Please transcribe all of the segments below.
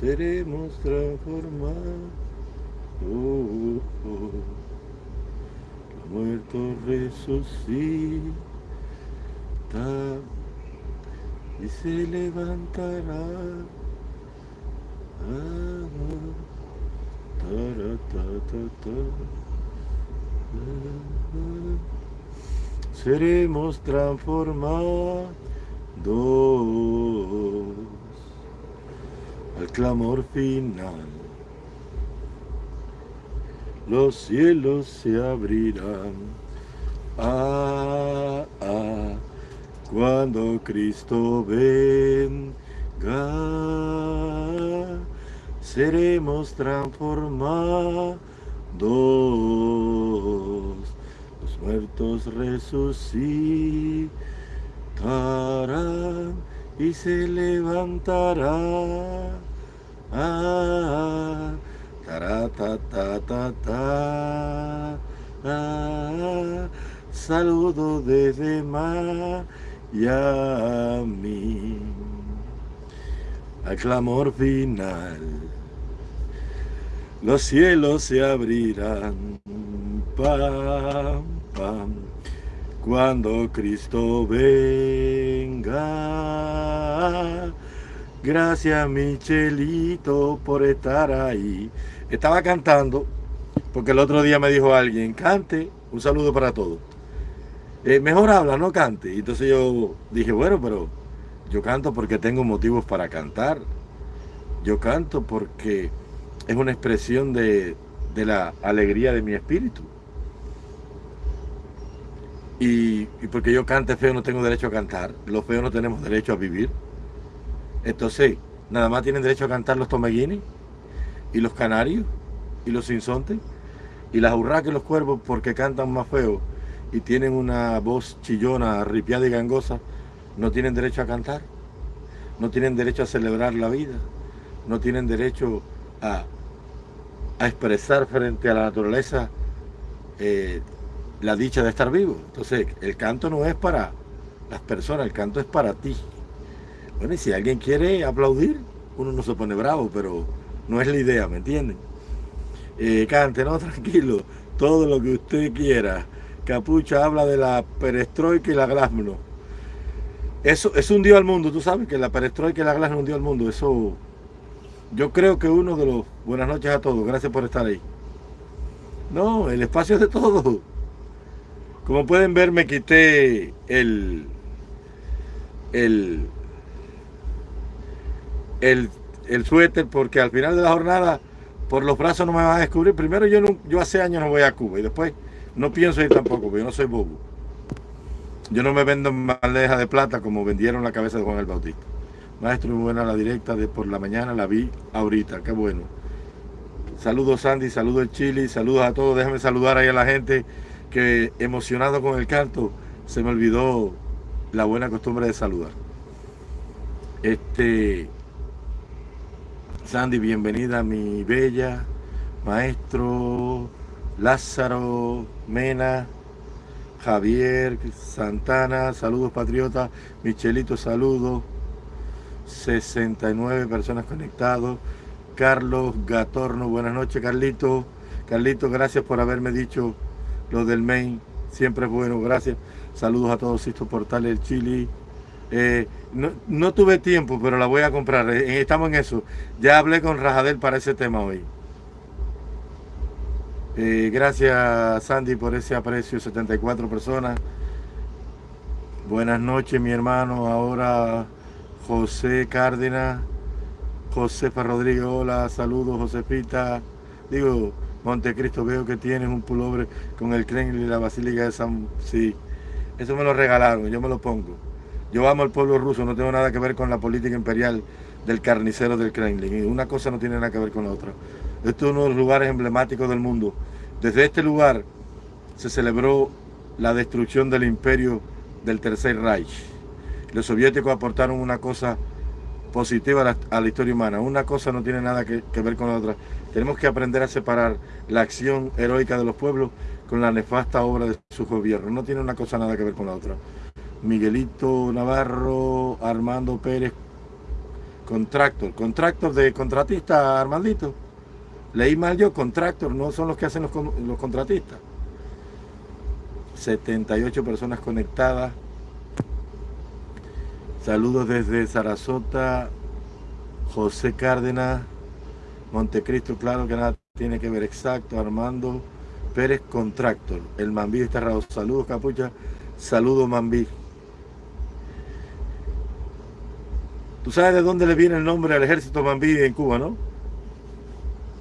seremos transformados. Los muertos resucitan y se levantarán. Ah, seremos transformados al clamor final. Los cielos se abrirán. Ah, ah, cuando Cristo venga, seremos transformados. Los muertos resucitarán y se levantará. Ah, ta, ta, ta, ta, ah, saludo desde Miami al clamor final. Los cielos se abrirán, pam, pam, cuando Cristo venga. Gracias Michelito por estar ahí. Estaba cantando porque el otro día me dijo alguien, cante, un saludo para todos. Eh, mejor habla, no cante. Entonces yo dije, bueno, pero yo canto porque tengo motivos para cantar. Yo canto porque es una expresión de, de la alegría de mi espíritu. Y, porque yo cante feo no tengo derecho a cantar. Los feos no tenemos derecho a vivir. Entonces, nada más tienen derecho a cantar los tomeguines y los canarios y los sinsontes y las urracas y los cuervos porque cantan más feo y tienen una voz chillona, ripiada y gangosa, no tienen derecho a cantar, no tienen derecho a celebrar la vida, no tienen derecho a, expresar frente a la naturaleza eh, la dicha de estar vivo. Entonces, el canto no es para las personas, el canto es para ti. Bueno, y si alguien quiere aplaudir, uno no se pone bravo, pero no es la idea, ¿me entienden? Eh, cante, no, tranquilo, todo lo que usted quiera. Capucha habla de la perestroika y la glasnost. Eso, es un dio al mundo, tú sabes que la perestroika y la glasnost dio al mundo. Eso, yo creo que uno de los... Buenas noches a todos, gracias por estar ahí. No, el espacio es de todo. Como pueden ver, me quité el, el, el, el suéter porque al final de la jornada por los brazos no me van a descubrir. Primero yo, no, yo hace años no voy a Cuba y después no pienso ir tampoco, porque yo no soy bobo. Yo no me vendo en bandeja de plata como vendieron la cabeza de Juan el Bautista. Maestro, muy buena la directa de por la mañana, la vi ahorita, qué bueno. Saludos Sandy, saludos el Chile, saludos a todos. Déjame saludar ahí a la gente que emocionado con el canto se me olvidó la buena costumbre de saludar. Este, Sandy, bienvenida mi bella, maestro, Lázaro, Mena, Javier, Santana, saludos patriotas, Michelito, saludos, 69 personas conectados, Carlos Gatorno, buenas noches Carlito, Carlito, gracias por haberme dicho lo del main, siempre es bueno, gracias. Saludos a todos estos portales del Chile. Eh, no, tuve tiempo, pero la voy a comprar. Eh, estamos en eso. Ya hablé con Rajadel para ese tema hoy. Eh, gracias Sandy por ese aprecio, 74 personas. Buenas noches mi hermano, ahora José Cárdenas, Josefa Rodríguez, hola, saludos Josefita. Digo, Montecristo, veo que tienes un pullover con el Kremlin y la Basílica de San... Sí, eso me lo regalaron, yo me lo pongo. Yo amo al pueblo ruso, no tengo nada que ver con la política imperial del carnicero del Kremlin. Y una cosa no tiene nada que ver con la otra. Este es uno de los lugares emblemáticos del mundo. Desde este lugar se celebró la destrucción del imperio del Tercer Reich. Los soviéticos aportaron una cosa positiva a la, historia humana. Una cosa no tiene nada que, que ver con la otra. Tenemos que aprender a separar la acción heroica de los pueblos con la nefasta obra de su gobierno. No tiene una cosa nada que ver con la otra. Miguelito Navarro, Armando Pérez, Contractor. Contractor de contratista, Armandito. Leí mal yo, contractor, no son los que hacen los, los contratistas. 78 personas conectadas. Saludos desde Sarasota, José Cárdenas, Montecristo, claro que nada tiene que ver exacto, Armando Pérez Contractor, el Mambí está raro. Saludos, Capucha. Saludos, Mambí. Tú sabes de dónde le viene el nombre al ejército Mambí en Cuba, ¿no?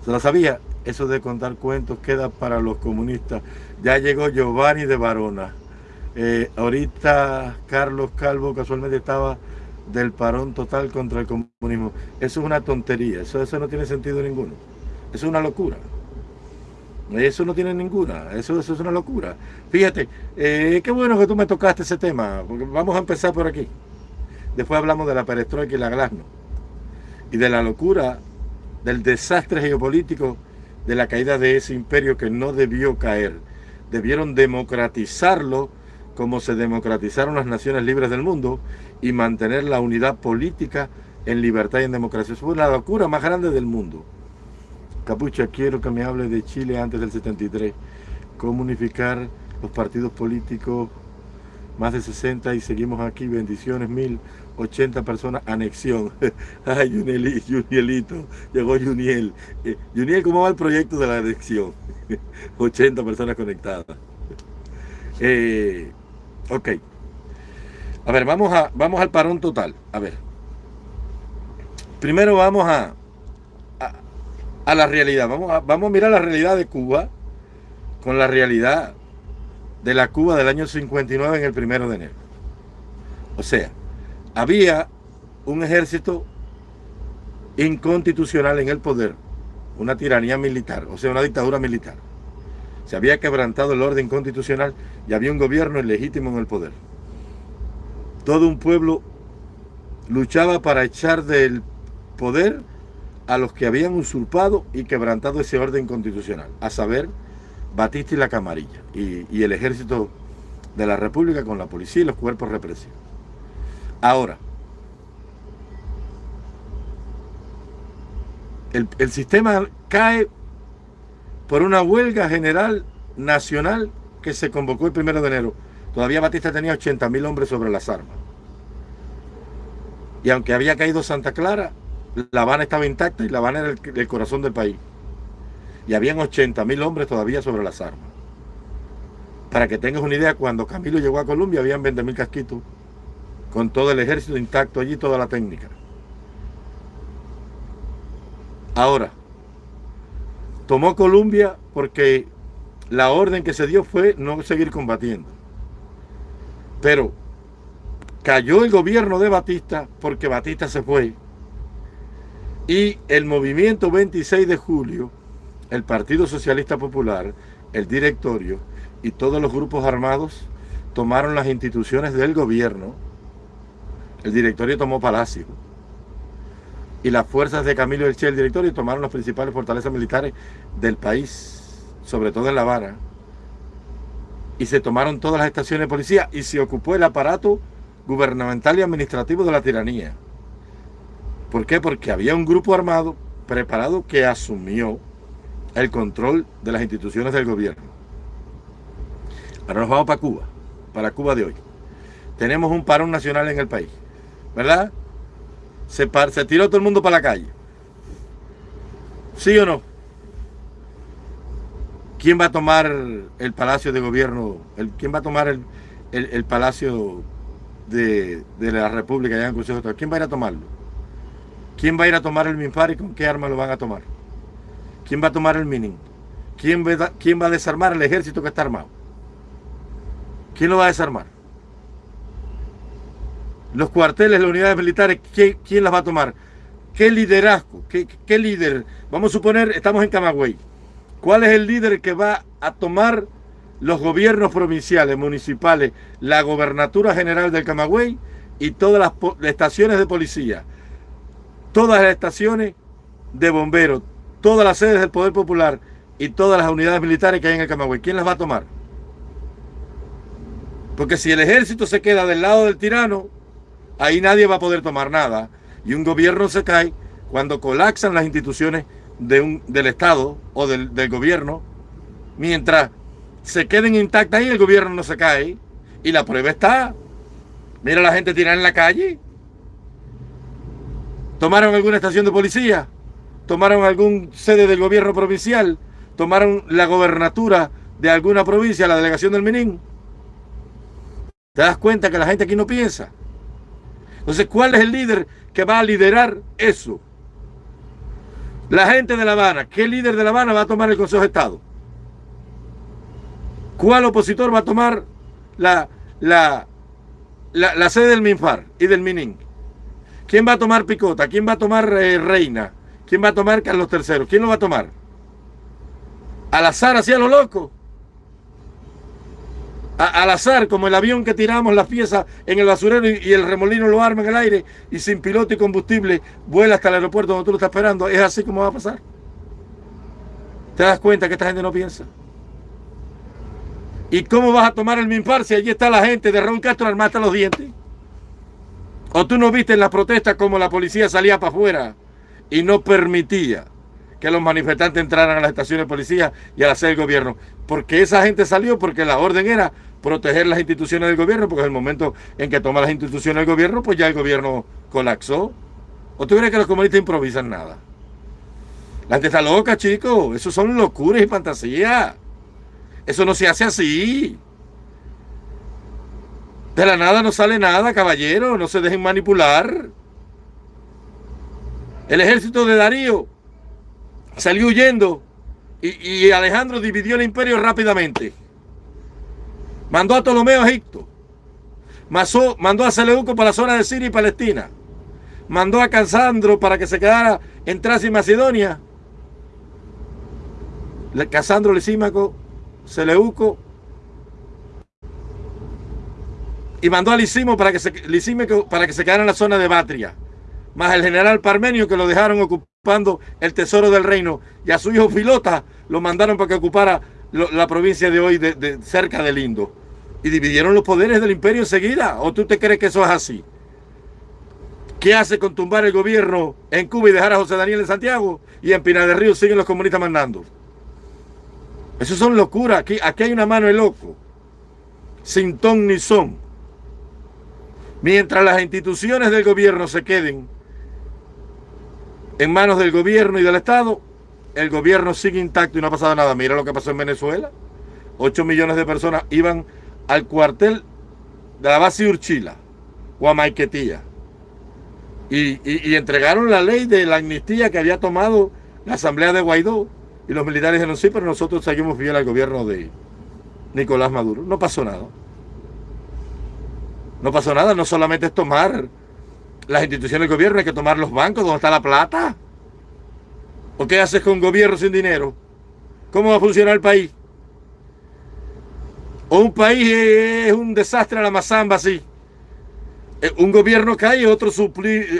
¿Se lo sabía? Eso de contar cuentos queda para los comunistas. Ya llegó Giovanni de Barona. Eh, ahorita Carlos Calvo casualmente estaba del parón total contra el comunismo. Eso es una tontería, eso, no tiene sentido ninguno. Eso es una locura. Eso no tiene ninguna, eso, eso es una locura. Fíjate, eh, qué bueno que tú me tocaste ese tema, porque vamos a empezar por aquí. Después hablamos de la perestroika y la glasno. Y de la locura, del desastre geopolítico, de la caída de ese imperio que no debió caer. Debieron democratizarlo como se democratizaron las naciones libres del mundo y mantener la unidad política en libertad y en democracia. Eso fue la locura más grande del mundo. Capucha, quiero que me hable de Chile antes del 73. Cómo unificar los partidos políticos, más de 60 y seguimos aquí, bendiciones, 1080 personas, anexión. Ay, Junielito, llegó Juniel. Eh, Juniel, ¿cómo va el proyecto de la anexión? 80 personas conectadas. Eh, ok. A ver, vamos, a, vamos al parón total. A ver. Primero vamos a, a, la realidad. Vamos a, vamos a mirar la realidad de Cuba con la realidad de la Cuba del año 59 en el primero de enero. O sea, había un ejército inconstitucional en el poder, una tiranía militar, o sea, una dictadura militar. Se había quebrantado el orden constitucional y había un gobierno ilegítimo en el poder. Todo un pueblo luchaba para echar del poder a los que habían usurpado y quebrantado ese orden constitucional, a saber, Batista y la Camarilla, y, el ejército de la República con la policía y los cuerpos represivos. Ahora, el, el sistema cae por una huelga general nacional que se convocó el primero de enero. Todavía Batista tenía 80 mil hombres sobre las armas. Y aunque había caído Santa Clara, La Habana estaba intacta y La Habana era el, corazón del país. Y habían 80 mil hombres todavía sobre las armas. Para que tengas una idea, cuando Camilo llegó a Colombia habían 20 mil casquitos con todo el ejército intacto allí, toda la técnica. Ahora, tomó Colombia porque la orden que se dio fue no seguir combatiendo. Pero cayó el gobierno de Batista porque Batista se fue. Y el movimiento 26 de julio, el Partido Socialista Popular, el directorio y todos los grupos armados tomaron las instituciones del gobierno. El directorio tomó Palacio y las fuerzas de Camilo Elche, el directorio, tomaron las principales fortalezas militares del país, sobre todo en La Habana, y se tomaron todas las estaciones de policía y se ocupó el aparato gubernamental y administrativo de la tiranía. ¿Por qué? Porque había un grupo armado preparado que asumió el control de las instituciones del gobierno. Ahora nos vamos para Cuba, para Cuba de hoy. Tenemos un parón nacional en el país, ¿verdad? se, se tiró todo el mundo para la calle. ¿Sí o no? ¿Quién va a tomar el palacio de gobierno? El, ¿Quién va a tomar el, palacio de, la República allá en Consejo ¿Quién va a ir a tomarlo? ¿Quién va a ir a tomar el MINFAR y con qué arma lo van a tomar? ¿Quién va a tomar el MININ? ¿Quién ¿Quién va a desarmar el ejército que está armado? ¿Quién lo va a desarmar? Los cuarteles, las unidades militares, ¿quién, las va a tomar? ¿Qué liderazgo? ¿Qué, líder? Vamos a suponer, estamos en Camagüey. ¿Cuál es el líder que va a tomar los gobiernos provinciales, municipales, la gobernatura general del Camagüey y todas las, estaciones de policía? Todas las estaciones de bomberos, todas las sedes del Poder Popular y todas las unidades militares que hay en el Camagüey. ¿Quién las va a tomar? Porque si el ejército se queda del lado del tirano, ahí nadie va a poder tomar nada. Y un gobierno se cae cuando colapsan las instituciones de un, del Estado o del, del gobierno. Mientras se queden intactas y el gobierno no se cae. Y la prueba está. Mira la gente tirada en la calle. Tomaron alguna estación de policía. Tomaron algún sede del gobierno provincial. Tomaron la gobernatura de alguna provincia, la delegación del Menín. ¿Te das cuenta que la gente aquí no piensa? Entonces, ¿cuál es el líder que va a liderar eso? La gente de La Habana. ¿Qué líder de La Habana va a tomar el Consejo de Estado? ¿Cuál opositor va a tomar la, la, la, sede del MINFAR y del MININ? ¿Quién va a tomar Picota? ¿Quién va a tomar eh, Reina? ¿Quién va a tomar Carlos III? ¿Quién lo va a tomar? Al azar, así a lo loco. Al azar, como el avión que tiramos las piezas en el basurero y, el remolino lo arma en el aire y sin piloto y combustible vuela hasta el aeropuerto donde tú lo estás esperando. Es así como va a pasar. ¿Te das cuenta que esta gente no piensa? ¿Y cómo vas a tomar el MINPAR si allí está la gente de Raúl Castro armada los dientes? ¿O tú no viste en las protestas como la policía salía para afuera y no permitía que los manifestantes entraran a las estaciones de policía y a la sede del gobierno? Porque esa gente salió porque la orden era proteger las instituciones del gobierno, porque en el momento en que toma las instituciones del gobierno, pues ya el gobierno colapsó. ¿O tú crees que los comunistas improvisan nada? La gente está loca, chicos. Eso son locuras y fantasías. Eso no se hace así. De la nada no sale nada, caballero. No se dejen manipular. El ejército de Darío salió huyendo y, Alejandro dividió el imperio rápidamente. Mandó a Ptolomeo a Egipto. mandó a Seleuco para la zona de Siria y Palestina. Mandó a Casandro para que se quedara en Tracia y Macedonia. Casandro Lisímaco Seleuco y mandó a Lisimo para que se, para que se quedara en la zona de Batria, más el general Parmenio que lo dejaron ocupando el tesoro del reino y a su hijo Filota lo mandaron para que ocupara la provincia de hoy de, cerca del Indo y dividieron los poderes del imperio enseguida. ¿O tú te crees que eso es así? ¿Qué hace con tumbar el gobierno en Cuba y dejar a José Daniel en Santiago? Y en Pinar del Río siguen los comunistas mandando. Eso son locuras. Aquí, aquí hay una mano de loco. Sin ton ni son. Mientras las instituciones del gobierno se queden en manos del gobierno y del Estado, el gobierno sigue intacto y no ha pasado nada. Mira lo que pasó en Venezuela. 8 millones de personas iban al cuartel de la base Urchila o a Maiquetía. Y, y, entregaron la ley de la amnistía que había tomado la asamblea de Guaidó y los militares dijeron, sí, pero nosotros seguimos fiel al gobierno de Nicolás Maduro. No pasó nada. No pasó nada, no solamente es tomar las instituciones del gobierno, hay que tomar los bancos, ¿dónde está la plata? ¿O qué haces con gobierno sin dinero? ¿Cómo va a funcionar el país? ¿O un país es un desastre a la mazamba así? Eh, un gobierno cae y otro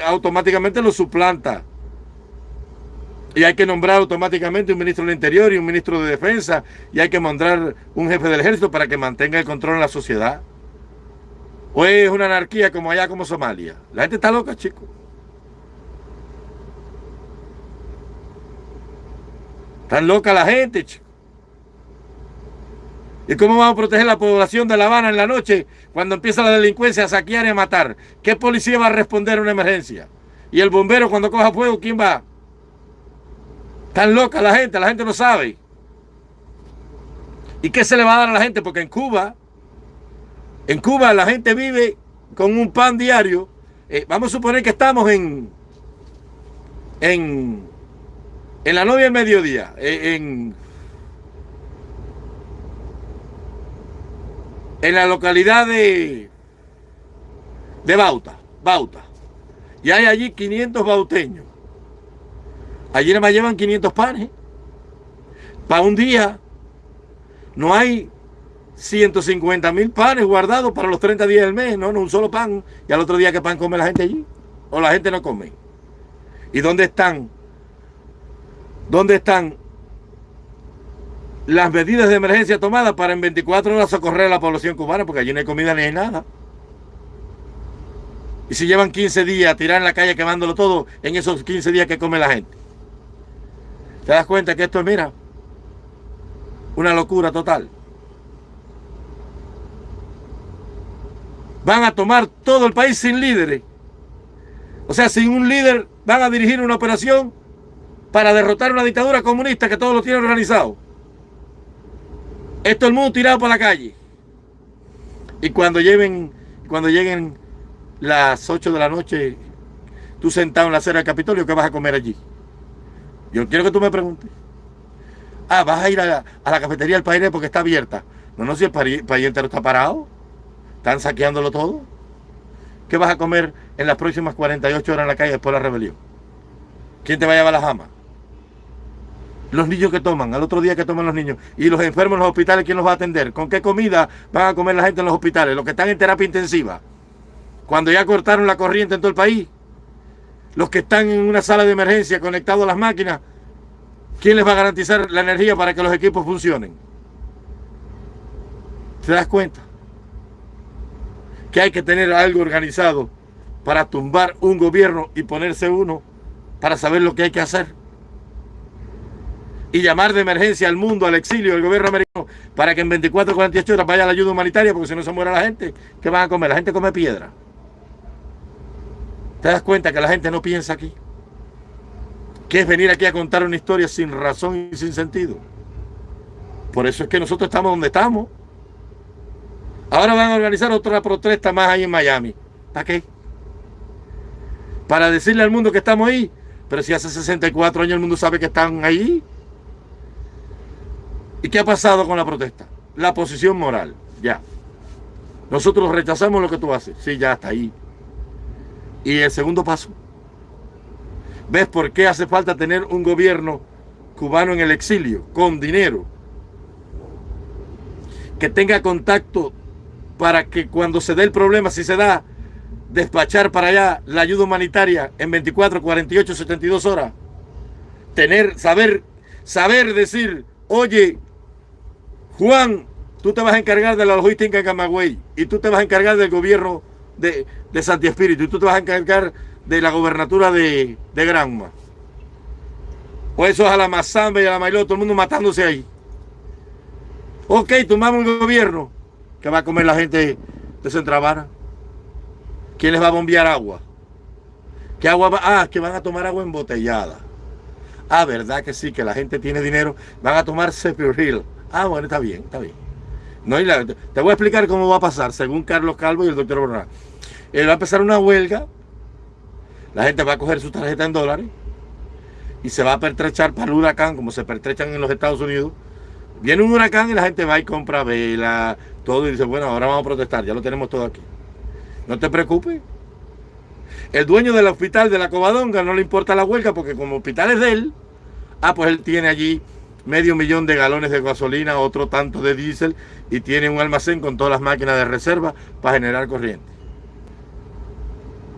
automáticamente lo suplanta. Y hay que nombrar automáticamente un ministro del Interior y un ministro de Defensa. Y hay que nombrar un jefe del ejército para que mantenga el control en la sociedad. O es una anarquía como allá, como Somalia. La gente está loca, chicos. Están loca la gente, chicos. ¿Y cómo vamos a proteger la población de La Habana en la noche cuando empieza la delincuencia a saquear y a matar? ¿Qué policía va a responder a una emergencia? Y el bombero cuando coja fuego, ¿quién va? Tan loca la gente, la gente no sabe. ¿Y qué se le va a dar a la gente? Porque en Cuba, en Cuba la gente vive con un pan diario. Eh, vamos a suponer que estamos en, en, en la novia del mediodía, eh, en, en la localidad de, de Bauta, Bauta. Y hay allí 500 bauteños. Allí nada más llevan 500 panes. Para un día no hay 150 mil panes guardados para los 30 días del mes. No, no, un solo pan. Y al otro día, ¿qué pan come la gente allí? O la gente no come. ¿Y dónde están? ¿Dónde están las medidas de emergencia tomadas para en 24 horas socorrer a la población cubana? Porque allí no hay comida ni hay nada. Y si llevan 15 días a tirar en la calle quemándolo todo, en esos 15 días que come la gente. ¿Te das cuenta que esto es, mira, una locura total? Van a tomar todo el país sin líderes. O sea, sin un líder van a dirigir una operación para derrotar una dictadura comunista que todos lo tienen organizado. Esto el mundo tirado por la calle. Y cuando lleven, cuando lleguen las 8 de la noche, tú sentado en la acera del Capitolio, ¿qué vas a comer allí? Yo quiero que tú me preguntes. Ah, vas a ir a la, cafetería del país porque está abierta. No, no, si el país, entero está parado. Están saqueándolo todo. ¿Qué vas a comer en las próximas 48 horas en la calle después de la rebelión? ¿Quién te va a llevar la jama? Los niños que toman, al otro día que toman los niños. Y los enfermos en los hospitales, ¿quién los va a atender? ¿Con qué comida van a comer la gente en los hospitales? Los que están en terapia intensiva. Cuando ya cortaron la corriente en todo el país. Los que están en una sala de emergencia conectados a las máquinas. ¿Quién les va a garantizar la energía para que los equipos funcionen? ¿Te das cuenta? Que hay que tener algo organizado para tumbar un gobierno y ponerse uno para saber lo que hay que hacer y llamar de emergencia al mundo, al exilio, al gobierno americano, para que en 24 o 48 horas vaya la ayuda humanitaria, porque si no se muere la gente, ¿qué van a comer? La gente come piedra. ¿Te das cuenta que la gente no piensa aquí? Que es venir aquí a contar una historia sin razón y sin sentido. Por eso es que nosotros estamos donde estamos. Ahora van a organizar otra protesta más ahí en Miami. ¿Para qué? Para decirle al mundo que estamos ahí. Pero si hace 64 años el mundo sabe que están ahí. ¿Y qué ha pasado con la protesta? La posición moral, ya. Nosotros rechazamos lo que tú haces. Sí, ya está ahí. Y el segundo paso. ¿Ves por qué hace falta tener un gobierno cubano en el exilio, con dinero? Que tenga contacto para que cuando se dé el problema, si se da, despachar para allá la ayuda humanitaria en 24, 48, 72 horas. Tener, saber, saber decir, oye, Juan, tú te vas a encargar de la logística en Camagüey y tú te vas a encargar del gobierno de, de Santi Espíritu y tú te vas a encargar de la gobernatura de, de Granma. O eso es a la Mazamba y a la Mailó, todo el mundo matándose ahí. Ok, tomamos un gobierno que va a comer la gente de Centravara. ¿Quién les va a bombear agua? ¿Qué agua va? Ah, que van a tomar agua embotellada. Ah, ¿verdad que sí? Que la gente tiene dinero. Van a tomar Sepiril. Ah, bueno, está bien, está bien. No, te voy a explicar cómo va a pasar, según Carlos Calvo y el doctor Borra. Él va a empezar una huelga, la gente va a coger su tarjeta en dólares y se va a pertrechar para el huracán, como se pertrechan en los Estados Unidos. Viene un huracán y la gente va y compra vela, todo, y dice, bueno, ahora vamos a protestar, ya lo tenemos todo aquí. No te preocupes. El dueño del hospital de la Covadonga no le importa la huelga porque como hospital es de él, ah, pues él tiene allí medio millón de galones de gasolina, otro tanto de diésel y tiene un almacén con todas las máquinas de reserva para generar corriente.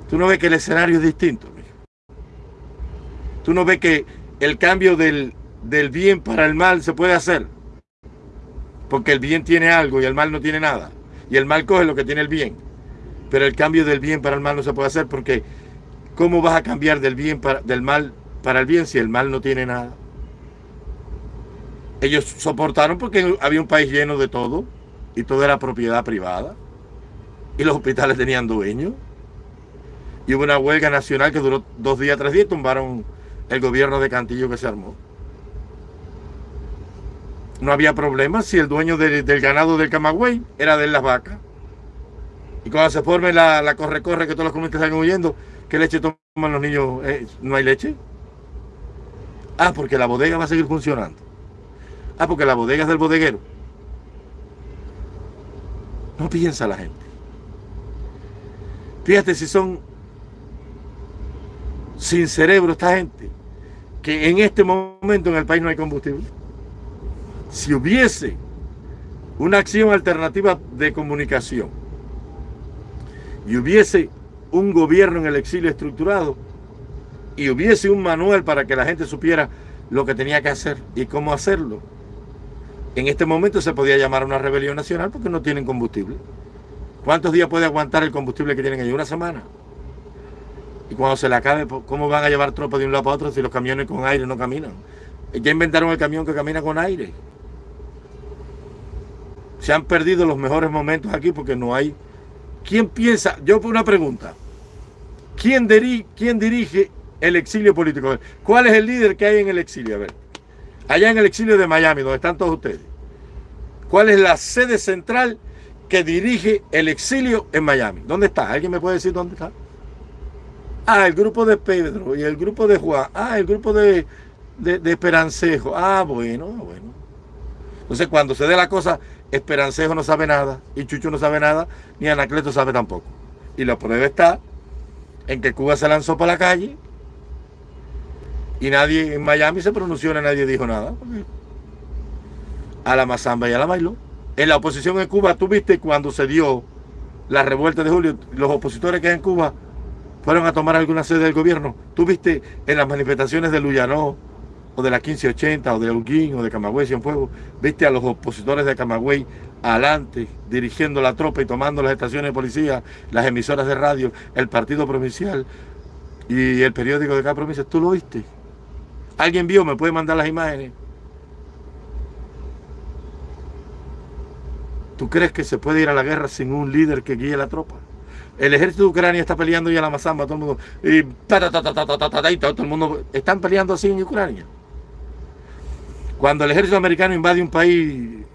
Tú no ves que el escenario es distinto. Tú no ves que el cambio del, del bien para el mal se puede hacer. Porque el bien tiene algo y el mal no tiene nada. Y el mal coge lo que tiene el bien. Pero el cambio del bien para el mal no se puede hacer porque ¿cómo vas a cambiar del bien para, del mal para el bien si el mal no tiene nada? Ellos soportaron porque había un país lleno de todo y todo era propiedad privada. Y los hospitales tenían dueños. Y hubo una huelga nacional que duró dos días, tres días tumbaron el gobierno de Cantillo que se armó. No había problema si el dueño del ganado del Camagüey era de las vacas. Y cuando se forme la, corre-corre que todos los comunistas están huyendo, ¿qué leche toman los niños? Eh, ¿No hay leche? Ah, porque la bodega va a seguir funcionando. Ah, porque la bodega es del bodeguero. No piensa la gente. Fíjate si son sin cerebro esta gente, que en este momento en el país no hay combustible. Si hubiese una acción alternativa de comunicación y hubiese un gobierno en el exilio estructurado y hubiese un manual para que la gente supiera lo que tenía que hacer y cómo hacerlo, en este momento se podía llamar una rebelión nacional porque no tienen combustible. ¿Cuántos días puede aguantar el combustible que tienen ahí? ¿Una semana? Y cuando se le acabe, ¿cómo van a llevar tropas de un lado para otro si los camiones con aire no caminan? Ya inventaron el camión que camina con aire. Se han perdido los mejores momentos aquí porque no hay... ¿Quién piensa? Yo una pregunta. ¿Quién, ¿Quién dirige el exilio político? ¿Cuál es el líder que hay en el exilio? A ver. Allá en el exilio de Miami, donde están todos ustedes. ¿Cuál es la sede central que dirige el exilio en Miami? ¿Dónde está? ¿Alguien me puede decir dónde está? Ah, el grupo de Pedro y el grupo de Juan. Ah, el grupo de, de, Esperancejo. Ah, bueno, bueno. Entonces, cuando se dé la cosa, Esperancejo no sabe nada, y Chucho no sabe nada, ni Anacleto sabe tampoco. Y la prueba está en que Cuba se lanzó para la calle y nadie en Miami se pronunció, nadie dijo nada. A la mazamba y a la bailó. En la oposición en Cuba, tú viste cuando se dio la revuelta de julio, los opositores que hay en Cuba fueron a tomar alguna sede del gobierno. Tú viste en las manifestaciones de Luyanó, o de la 1580, o de Holguín, o de Camagüey, Cienfuegos, viste a los opositores de Camagüey adelante, dirigiendo la tropa y tomando las estaciones de policía, las emisoras de radio, el partido provincial y el periódico de cada provincia. ¿Tú lo viste? ¿Alguien vio? ¿Me puede mandar las imágenes? ¿Tú crees que se puede ir a la guerra sin un líder que guíe la tropa? El ejército de Ucrania está peleando ya la Mazamba, todo el mundo. Y, todo el mundo. Están peleando así en Ucrania. Cuando el ejército americano invade un país,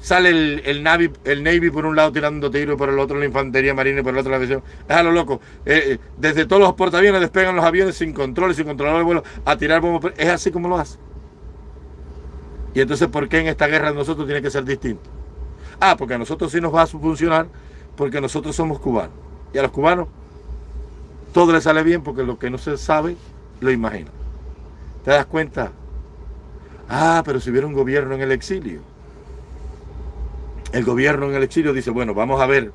sale el, Navy, el Navy por un lado tirando tiros por el otro la infantería marina y por el otro la aviación. Es a lo loco. Eh, eh, desde todos los portaaviones despegan los aviones sin control, sin controlar el vuelo, a tirar bombas. Es así como lo hace. Y entonces, ¿por qué en esta guerra nosotros tiene que ser distinto? Ah, porque a nosotros sí nos va a funcionar porque nosotros somos cubanos. Y a los cubanos todo les sale bien porque lo que no se sabe lo imagina. ¿Te das cuenta? Ah, pero si hubiera un gobierno en el exilio. El gobierno en el exilio dice, bueno, vamos a ver,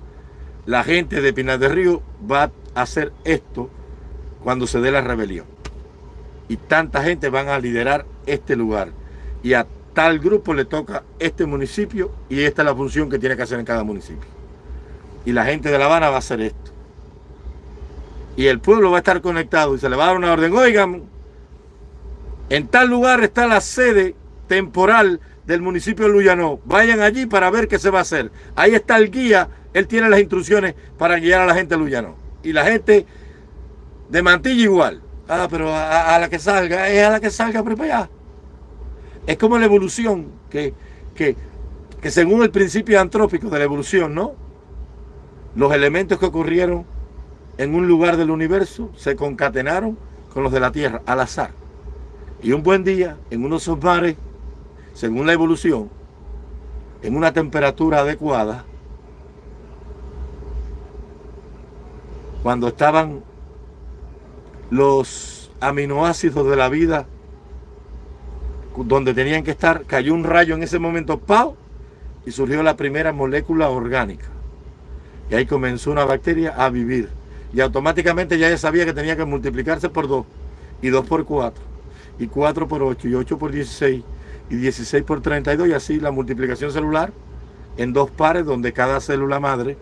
la gente de Pinar del Río va a hacer esto cuando se dé la rebelión. Y tanta gente van a liderar este lugar. Y a tal grupo le toca este municipio y esta es la función que tiene que hacer en cada municipio. Y la gente de La Habana va a hacer esto. Y el pueblo va a estar conectado y se le va a dar una orden. Oigan, en tal lugar está la sede temporal del municipio de Luyanó. Vayan allí para ver qué se va a hacer. Ahí está el guía, él tiene las instrucciones para guiar a la gente de Luyanó. Y la gente de Mantilla igual. Ah, pero a, la que salga, es a la que salga para allá. Es como la evolución, que, que, que según el principio antrópico de la evolución, ¿no? Los elementos que ocurrieron en un lugar del universo se concatenaron con los de la Tierra al azar. Y un buen día, en unos mares, según la evolución, en una temperatura adecuada, cuando estaban los aminoácidos de la vida donde tenían que estar, cayó un rayo en ese momento, ¡pau! Y surgió la primera molécula orgánica. Y ahí comenzó una bacteria a vivir. Y automáticamente ya sabía que tenía que multiplicarse por 2 y 2 por 4 y 4 por 8 y 8 por 16 y 16 por 32 y así la multiplicación celular en dos pares donde cada célula madre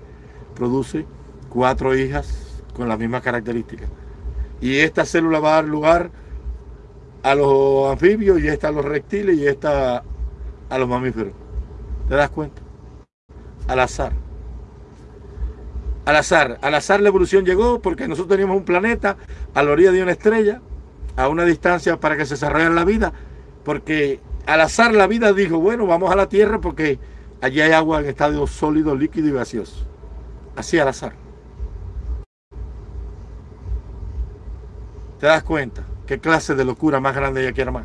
produce cuatro hijas con las mismas características. Y esta célula va a dar lugar a los anfibios y esta a los reptiles y esta a los mamíferos. ¿Te das cuenta? Al azar. Al azar. Al azar la evolución llegó porque nosotros teníamos un planeta a la orilla de una estrella a una distancia para que se desarrolle la vida, porque al azar la vida dijo, bueno, vamos a la Tierra porque allí hay agua en estado sólido, líquido y gaseoso. Así al azar. ¿Te das cuenta? ¿Qué clase de locura más grande ella quiere más?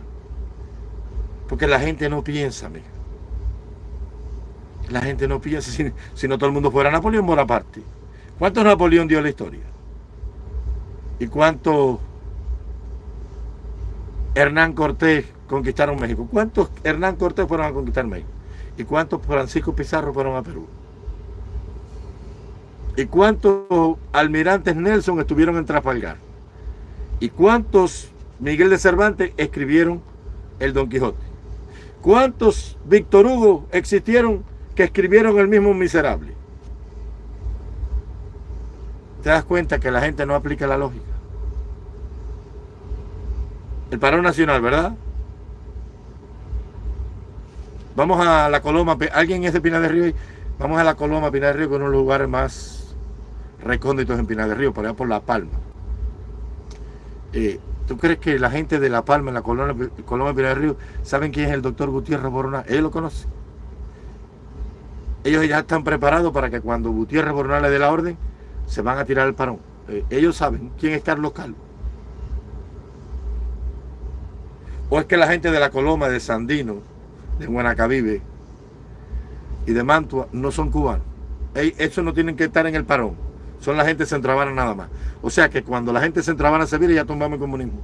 Porque la gente no piensa, amiga. La gente no piensa si, si no todo el mundo fuera Napoleón Bonaparte. ¿Cuántos Napoleón dio la historia? ¿Y cuántos Hernán Cortés conquistaron México. ¿Cuántos Hernán Cortés fueron a conquistar México? ¿Y cuántos Francisco Pizarro fueron a Perú? ¿Y cuántos almirantes Nelson estuvieron en Trafalgar? ¿Y cuántos Miguel de Cervantes escribieron el Don Quijote? ¿Cuántos Víctor Hugo existieron que escribieron el mismo Miserable? ¿Te das cuenta que la gente no aplica la lógica? El paro nacional, ¿verdad? Vamos a la Coloma. ¿Alguien es de Pinar del Río? Vamos a la Coloma, Pinar del Río, que es los lugares más recónditos en Pinar del Río, por allá por La Palma. Eh, ¿Tú crees que la gente de La Palma, en la Coloma, Coloma Pinar del Río, saben quién es el doctor Gutiérrez Boronal? Ellos lo conocen. Ellos ya están preparados para que cuando Gutiérrez Boronal le dé la orden, se van a tirar el parón. Eh, ellos saben quién es Carlos Calvo. O es que la gente de la Coloma, de Sandino, de Guanacavive y de Mantua no son cubanos. Eso no tienen que estar en el parón. Son la gente centravana nada más. O sea que cuando la gente centravana se vire ya tomamos el comunismo.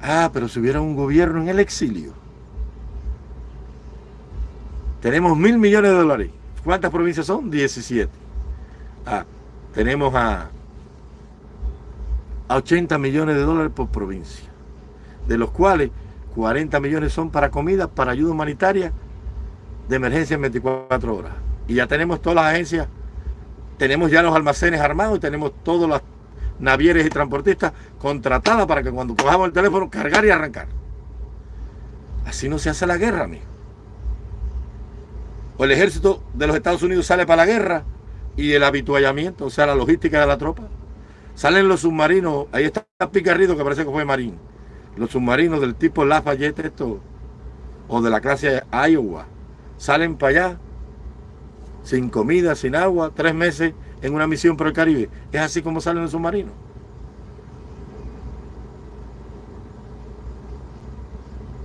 Ah, pero si hubiera un gobierno en el exilio. Tenemos mil millones de dólares. ¿Cuántas provincias son? 17. Ah, tenemos a, a 80 millones de dólares por provincia. De los cuales 40 millones son para comida, para ayuda humanitaria de emergencia en 24 horas. Y ya tenemos todas las agencias, tenemos ya los almacenes armados y tenemos todas las navieres y transportistas contratadas para que cuando cojamos el teléfono cargar y arrancar. Así no se hace la guerra, amigo. O el ejército de los Estados Unidos sale para la guerra y el habituallamiento, o sea, la logística de la tropa. Salen los submarinos, ahí está Picarrido que parece que fue marín. Los submarinos del tipo Lafayette esto, o de la clase Iowa, salen para allá sin comida, sin agua, tres meses en una misión por el Caribe. Es así como salen los submarinos.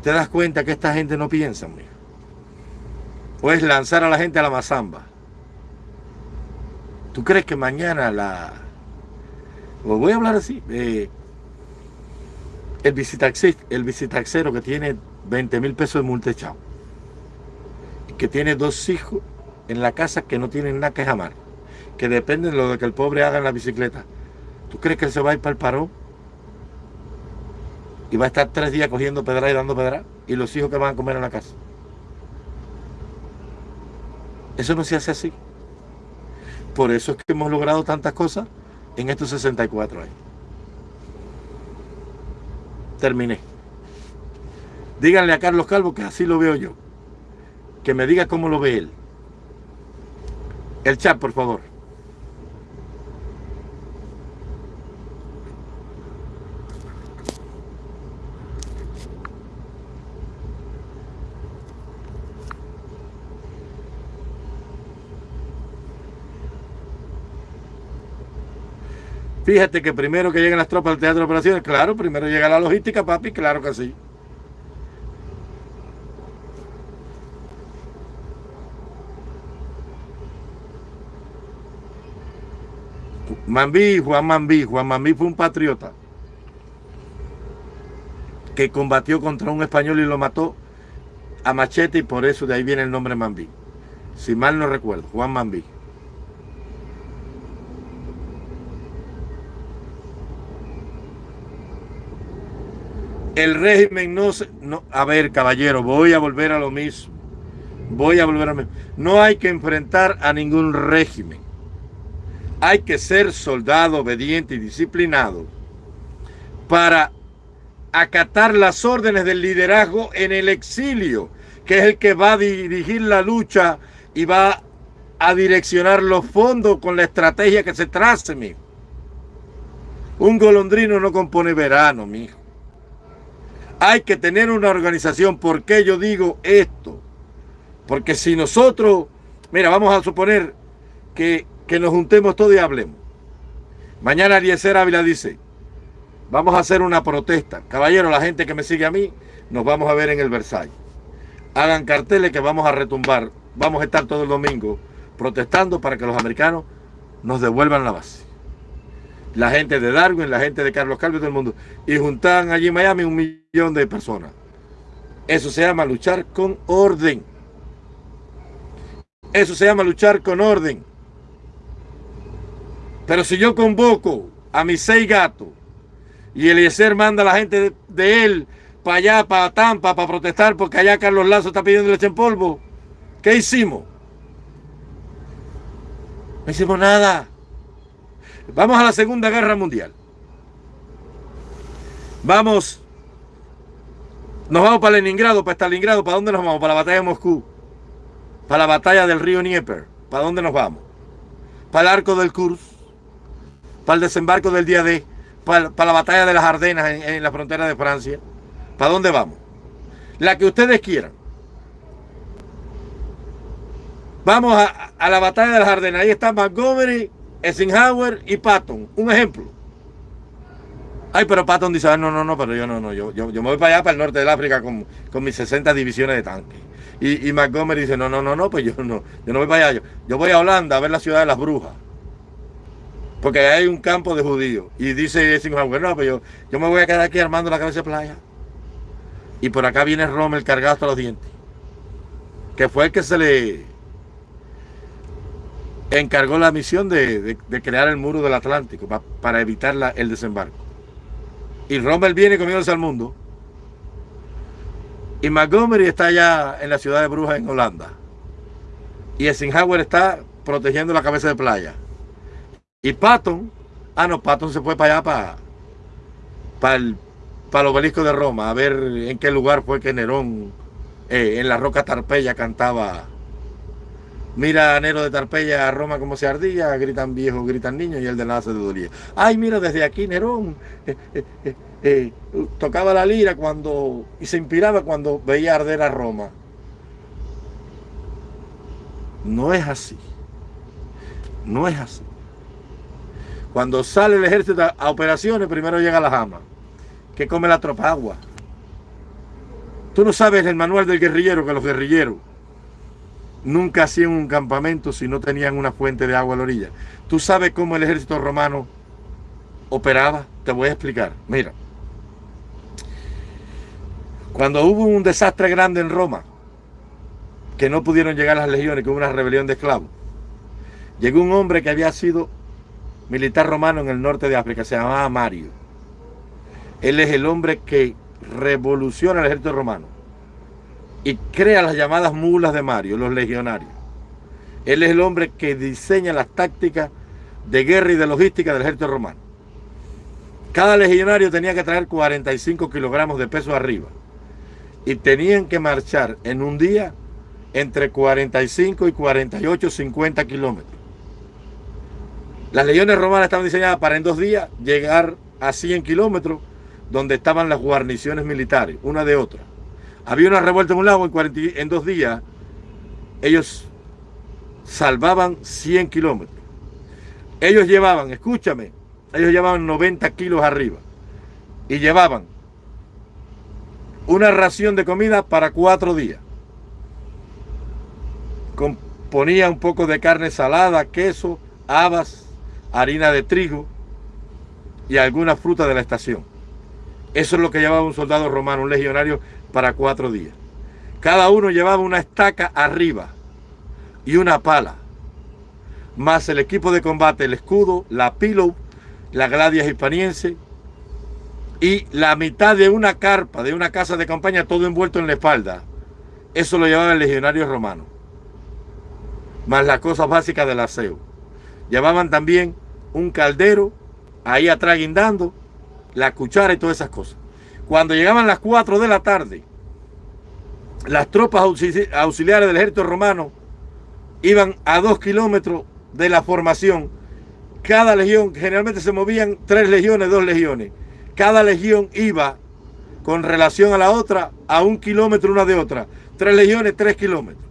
¿Te das cuenta que esta gente no piensa, amigo? O es lanzar a la gente a la mazamba. ¿Tú crees que mañana la... Os voy a hablar así. Eh, el, visitaxista, el visitaxero que tiene 20 mil pesos de multa echado que tiene dos hijos en la casa que no tienen nada que jamar, que dependen de lo que el pobre haga en la bicicleta. ¿Tú crees que él se va a ir para el parón? Y va a estar tres días cogiendo pedra y dando pedra. Y los hijos que van a comer en la casa. Eso no se hace así. Por eso es que hemos logrado tantas cosas en estos 64 años. Terminé. Díganle a Carlos Calvo que así lo veo yo que me diga cómo lo ve él. El chat, por favor. Fíjate que primero que lleguen las tropas al teatro de operaciones, claro, primero llega la logística, papi, claro que sí. Mambí, Juan Mambí, Juan Mambí fue un patriota que combatió contra un español y lo mató a machete y por eso de ahí viene el nombre Mambí. Si mal no recuerdo, Juan Mambí. El régimen no se... No, a ver, caballero, voy a volver a lo mismo. Voy a volver a lo mismo. No hay que enfrentar a ningún régimen hay que ser soldado obediente y disciplinado para acatar las órdenes del liderazgo en el exilio, que es el que va a dirigir la lucha y va a direccionar los fondos con la estrategia que se trace, mijo. Un golondrino no compone verano, mijo. Hay que tener una organización. ¿Por qué yo digo esto? Porque si nosotros, mira, vamos a suponer que que nos juntemos todos y hablemos. Mañana Eliezer Ávila dice, vamos a hacer una protesta. Caballero, la gente que me sigue a mí, nos vamos a ver en el Versailles. Hagan carteles que vamos a retumbar. Vamos a estar todo el domingo protestando para que los americanos nos devuelvan la base. La gente de Darwin, la gente de Carlos Calvo todo el mundo. Y juntan allí en Miami un millón de personas. Eso se llama luchar con orden. Eso se llama luchar con orden. Pero si yo convoco a mis seis gatos y Eliezer manda a la gente de, él para allá, para Tampa, para protestar porque allá Carlos Lazo está pidiendo leche en polvo, ¿qué hicimos? No hicimos nada. Vamos a la Segunda Guerra Mundial. Vamos, nos vamos para Leningrado, para Stalingrado, ¿para dónde nos vamos? Para la batalla de Moscú, para la batalla del río Dnieper, ¿para dónde nos vamos? Para el arco del Kursk, para el desembarco del día D, para, la batalla de las Ardenas en, la frontera de Francia. ¿Para dónde vamos? La que ustedes quieran. Vamos a, a la batalla de las Ardenas. Ahí está Montgomery, Eisenhower y Patton. Un ejemplo. Ay, pero Patton dice, ah, no, no, no, pero yo no, no, yo, yo, me voy para allá, para el norte del África con, con mis 60 divisiones de tanques. Y, y, Montgomery dice, no, no, no, no, pues yo no, yo no voy para allá, yo, voy a Holanda a ver la ciudad de las brujas. Porque ahí hay un campo de judíos. Y dice Eisenhower, no, pues yo, yo me voy a quedar aquí armando la cabeza de playa. Y por acá viene Rommel cargado hasta los dientes. Que fue el que se le encargó la misión de, crear el muro del Atlántico para evitar el desembarco. Y Rommel viene comiéndose al mundo. Y Montgomery está allá en la ciudad de Brujas, en Holanda. Y Eisenhower está protegiendo la cabeza de playa. Y Patton, ah no, Patton se fue para allá, para, para, el, para el obelisco de Roma, a ver en qué lugar fue que Nerón eh, en la roca Tarpeya cantaba Mira a Nero de Tarpeya a Roma como se ardía, gritan viejos, gritan niños y el de nada se dolía. Ay, mira, desde aquí Nerón eh, eh, eh, tocaba la lira cuando y se inspiraba cuando veía arder a Roma. No es así. No es así. Cuando sale el ejército a operaciones, primero llega la jama, que come la tropa agua. Tú no sabes el manual del guerrillero que los guerrilleros nunca hacían un campamento si no tenían una fuente de agua a la orilla. ¿Tú sabes cómo el ejército romano operaba? Te voy a explicar. Mira, cuando hubo un desastre grande en Roma, que no pudieron llegar las legiones, que hubo una rebelión de esclavos, llegó un hombre que había sido militar romano en el norte de África, se llamaba Mario. Él es el hombre que revoluciona el ejército romano y crea las llamadas mulas de Mario, los legionarios. Él es el hombre que diseña las tácticas de guerra y de logística del ejército romano. Cada legionario tenía que traer 45 kilogramos de peso arriba y tenían que marchar en un día entre 45 y 48, 50 kilómetros. Las legiones romanas estaban diseñadas para en dos días llegar a 100 kilómetros donde estaban las guarniciones militares, una de otra. Había una revuelta en un lago en, en dos días. Ellos salvaban 100 kilómetros. Ellos llevaban, escúchame, ellos llevaban 90 kilos arriba. Y llevaban una ración de comida para cuatro días. Componía un poco de carne salada, queso, habas, harina de trigo y alguna fruta de la estación. Eso es lo que llevaba un soldado romano, un legionario para cuatro días. Cada uno llevaba una estaca arriba y una pala, más el equipo de combate, el escudo, la pillow, la gladia hispaniense y la mitad de una carpa, de una casa de campaña, todo envuelto en la espalda. Eso lo llevaba el legionario romano. Más las cosas básicas del aseo. Llevaban también un caldero ahí atrás guindando, la cuchara y todas esas cosas. Cuando llegaban las 4 de la tarde, las tropas auxiliares del ejército romano iban a dos kilómetros de la formación. Cada legión, generalmente se movían tres legiones, dos legiones. Cada legión iba con relación a la otra a un kilómetro una de otra. Tres legiones, tres kilómetros.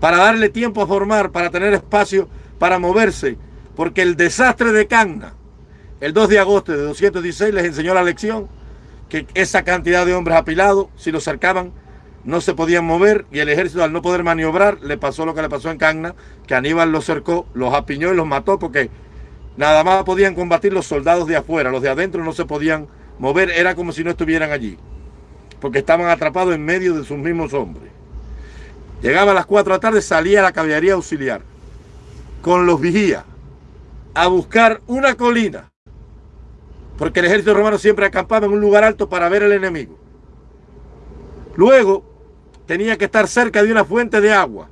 Para darle tiempo a formar, para tener espacio para moverse. Porque el desastre de Canna, el 2 de agosto de 216, les enseñó la lección que esa cantidad de hombres apilados, si los cercaban, no se podían mover y el ejército al no poder maniobrar le pasó lo que le pasó en Cagna, que Aníbal los cercó, los apiñó y los mató porque nada más podían combatir los soldados de afuera, los de adentro no se podían mover, era como si no estuvieran allí, porque estaban atrapados en medio de sus mismos hombres. Llegaba a las 4 de la tarde, salía la caballería auxiliar con los vigías a buscar una colina porque el ejército romano siempre acampaba en un lugar alto para ver al enemigo. Luego tenía que estar cerca de una fuente de agua,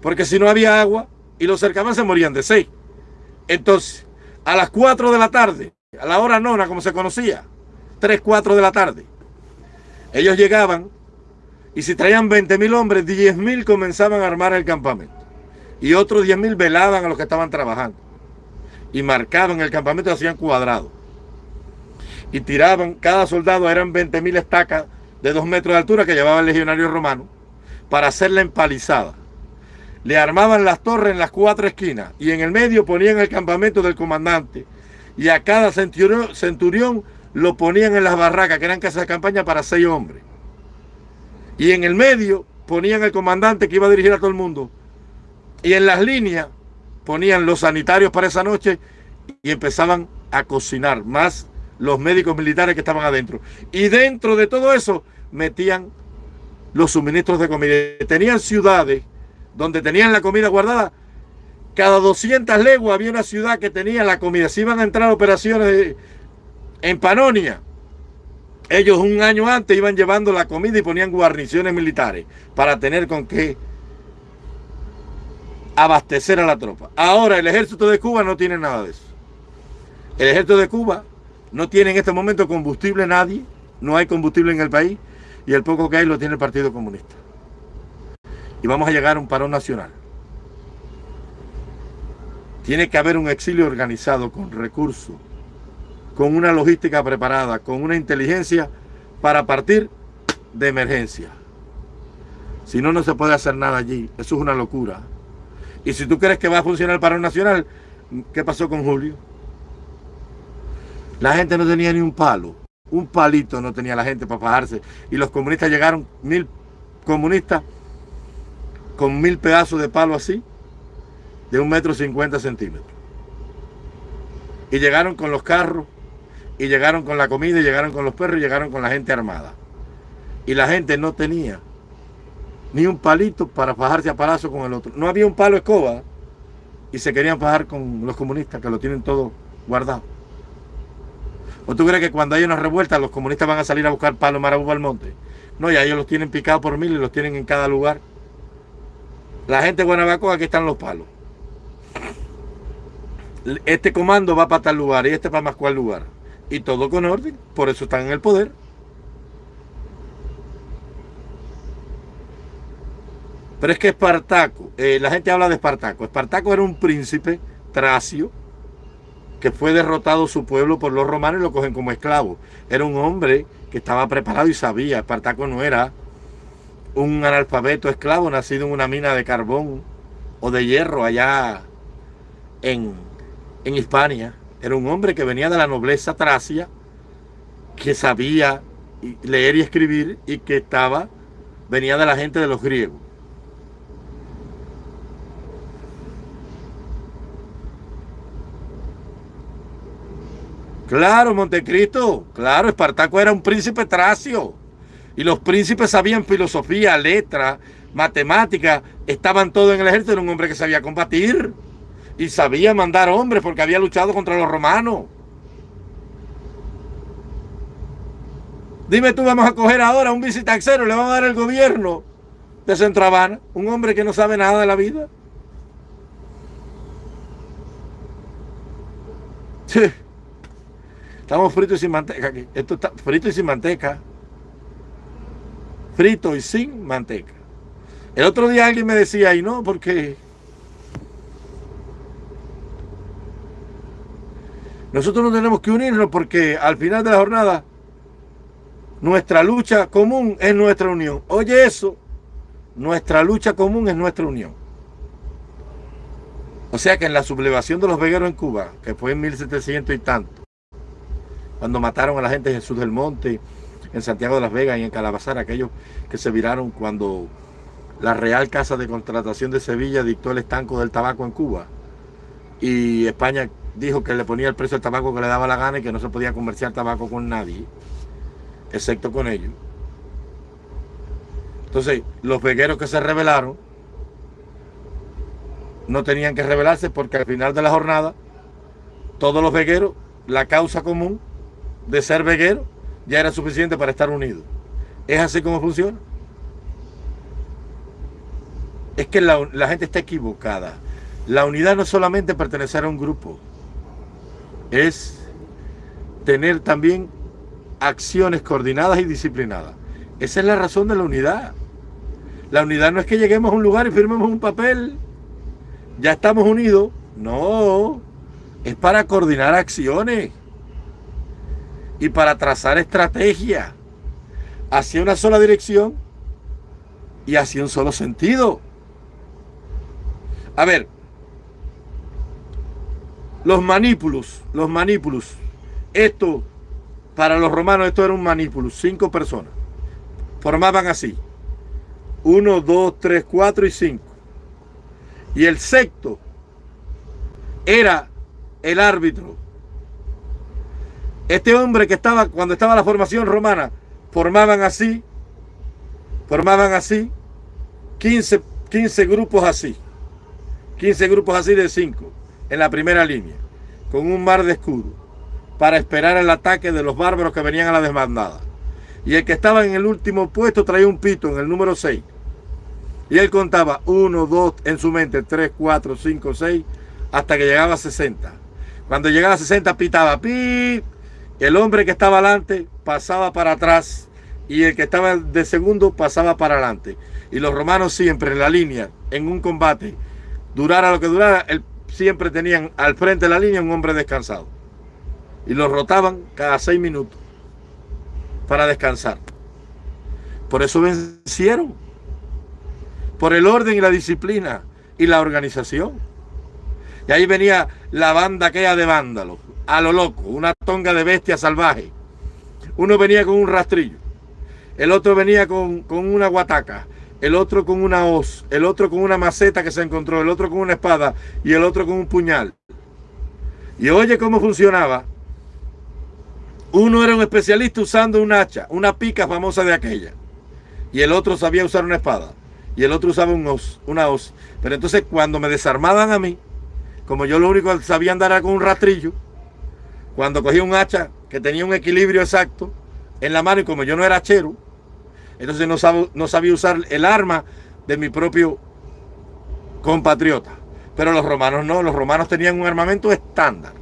porque si no había agua y los cercaban se morían de sed. Entonces, a las 4 de la tarde, a la hora nona como se conocía, 3, 4 de la tarde. Ellos llegaban y si traían 20 mil hombres, 10 mil comenzaban a armar el campamento. Y otros 10 mil velaban a los que estaban trabajando. Y marcaban el campamento y hacían cuadrado. Y tiraban, cada soldado eran 20 mil estacas de 2 metros de altura que llevaba el legionario romano para hacer la empalizada. Le armaban las torres en las cuatro esquinas y en el medio ponían el campamento del comandante. Y a cada centurión, centurión lo ponían en las barracas, que eran casas de campaña para seis hombres. Y en el medio ponían el comandante que iba a dirigir a todo el mundo. Y en las líneas ponían los sanitarios para esa noche y empezaban a cocinar, más los médicos militares que estaban adentro. Y dentro de todo eso metían los suministros de comida. Tenían ciudades donde tenían la comida guardada. Cada 200 leguas había una ciudad que tenía la comida. Si iban a entrar operaciones en Panonia, ellos un año antes iban llevando la comida y ponían guarniciones militares para tener con qué abastecer a la tropa. Ahora el ejército de Cuba no tiene nada de eso. El ejército de Cuba no tiene en este momento combustible nadie, no hay combustible en el país y el poco que hay lo tiene el Partido Comunista. Y vamos a llegar a un parón nacional. Tiene que haber un exilio organizado con recursos, con una logística preparada, con una inteligencia para partir de emergencia. Si no, no se puede hacer nada allí. Eso es una locura. Y si tú crees que va a funcionar el paro nacional, ¿qué pasó con Julio? La gente no tenía ni un palo. Un palito no tenía la gente para fajarse. Y los comunistas llegaron, mil comunistas, con mil pedazos de palo así, de un metro cincuenta centímetros. Y llegaron con los carros y llegaron con la comida, y llegaron con los perros, y llegaron con la gente armada. Y la gente no tenía ni un palito para fajarse a palazo con el otro. No había un palo escoba y se querían fajar con los comunistas que lo tienen todo guardado. ¿O tú crees que cuando hay una revuelta los comunistas van a salir a buscar palos marabú al monte? No, ya ellos los tienen picados por mil y los tienen en cada lugar. La gente de Guanabacoa, aquí están los palos. Este comando va para tal lugar y este para más cual lugar y todo con orden, por eso están en el poder. Pero es que Espartaco, eh, la gente habla de Espartaco. Espartaco era un príncipe tracio que fue derrotado su pueblo por los romanos y lo cogen como esclavo. Era un hombre que estaba preparado y sabía. Espartaco no era un analfabeto esclavo nacido en una mina de carbón o de hierro allá en, en Hispania. Era un hombre que venía de la nobleza tracia, que sabía leer y escribir y que estaba, venía de la gente de los griegos. Claro, Montecristo, claro, Espartaco era un príncipe tracio. Y los príncipes sabían filosofía, letra, matemática, estaban todos en el ejército, era un hombre que sabía combatir y sabía mandar hombres porque había luchado contra los romanos. Dime tú, vamos a coger ahora un visitaxero, le vamos a dar el gobierno de Centro Habana, un hombre que no sabe nada de la vida. Sí. Estamos fritos y sin manteca. Esto está frito y sin manteca. Frito y sin manteca. El otro día alguien me decía, y no, porque Nosotros no tenemos que unirnos porque al final de la jornada nuestra lucha común es nuestra unión. Oye eso, nuestra lucha común es nuestra unión. O sea que en la sublevación de los vegueros en Cuba, que fue en 1700 y tanto, cuando mataron a la gente de Jesús del Monte, en Santiago de las Vegas y en Calabazar, aquellos que se viraron cuando la Real Casa de Contratación de Sevilla dictó el estanco del tabaco en Cuba y España dijo que le ponía el precio del tabaco que le daba la gana y que no se podía comerciar tabaco con nadie, excepto con ellos. Entonces, los vegueros que se rebelaron no tenían que rebelarse porque al final de la jornada, todos los vegueros, la causa común de ser veguero ya era suficiente para estar unidos. ¿Es así como funciona? Es que la, la gente está equivocada. La unidad no es solamente pertenecer a un grupo. es tener también acciones coordinadas y disciplinadas. Esa es la razón de la unidad. La unidad no es que lleguemos a un lugar y firmemos un papel, ya estamos unidos. No, es para coordinar acciones y para trazar estrategias hacia una sola dirección y hacia un solo sentido. A ver, los manípulos, los manípulos, esto, para los romanos esto era un manípulo, cinco personas, formaban así, uno, dos, tres, cuatro y cinco. Y el sexto era el árbitro. Este hombre que estaba, cuando estaba la formación romana, formaban así, formaban así, 15, 15 grupos así, 15 grupos así de 5 en la primera línea, con un mar de escudo, para esperar el ataque de los bárbaros que venían a la desbandada. Y el que estaba en el último puesto traía un pito en el número 6. Y él contaba 1, 2, en su mente, 3, 4, 5, 6, hasta que llegaba a 60. Cuando llegaba a 60 pitaba, pi, el hombre que estaba adelante pasaba para atrás y el que estaba de segundo pasaba para adelante. Y los romanos siempre en la línea, en un combate, durara lo que durara, siempre tenían al frente de la línea un hombre descansado. Y los rotaban cada seis minutos para descansar. Por eso vencieron. Por el orden y la disciplina y la organización. Y ahí venía la banda aquella de vándalos a lo loco, una tonga de bestia salvaje. Uno venía con un rastrillo, el otro venía con, una guataca, el otro con una hoz, el otro con una maceta que se encontró, el otro con una espada y el otro con un puñal. Y oye cómo funcionaba. Uno era un especialista usando un hacha, una pica famosa de aquella. Y el otro sabía usar una espada. Y el otro usaba un hoz, una hoz. Pero entonces cuando me desarmaban a mí, como yo lo único que sabía andar era con un rastrillo, cuando cogí un hacha que tenía un equilibrio exacto en la mano y como yo no era hachero, entonces no, sabía usar el arma de mi propio compatriota. Pero los romanos no, los romanos tenían un armamento estándar.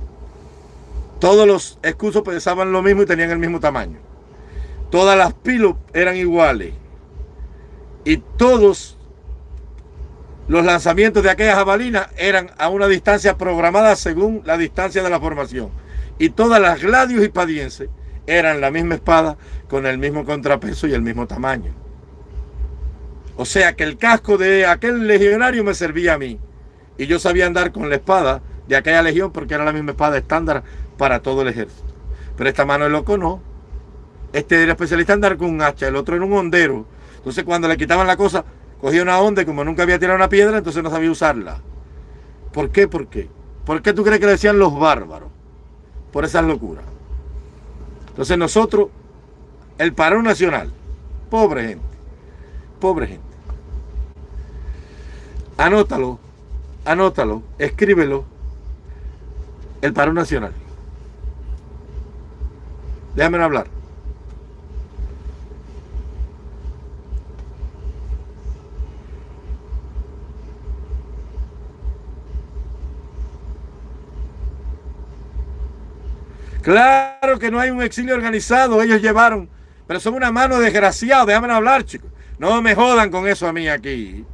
Todos los escudos pesaban lo mismo y tenían el mismo tamaño. Todas las pilos eran iguales. Y todos los lanzamientos de aquella jabalina eran a una distancia programada según la distancia de la formación y todas las gladios y padienses eran la misma espada con el mismo contrapeso y el mismo tamaño. O sea que el casco de aquel legionario me servía a mí. Y yo sabía andar con la espada de aquella legión porque era la misma espada estándar para todo el ejército. Pero esta mano de loco no. Este era especialista en andar con un hacha, el otro era un hondero. Entonces cuando le quitaban la cosa, cogía una onda y como nunca había tirado una piedra, entonces no sabía usarla. ¿Por qué? ¿Por qué? ¿Por qué tú crees que le decían los bárbaros? Por esas locuras. Entonces nosotros, el paro nacional, pobre gente, pobre gente. Anótalo, anótalo, escríbelo, el paro nacional. Déjame hablar. Claro que no hay un exilio organizado, ellos llevaron, pero son una mano desgraciada, déjame hablar, chicos. No me jodan con eso a mí aquí.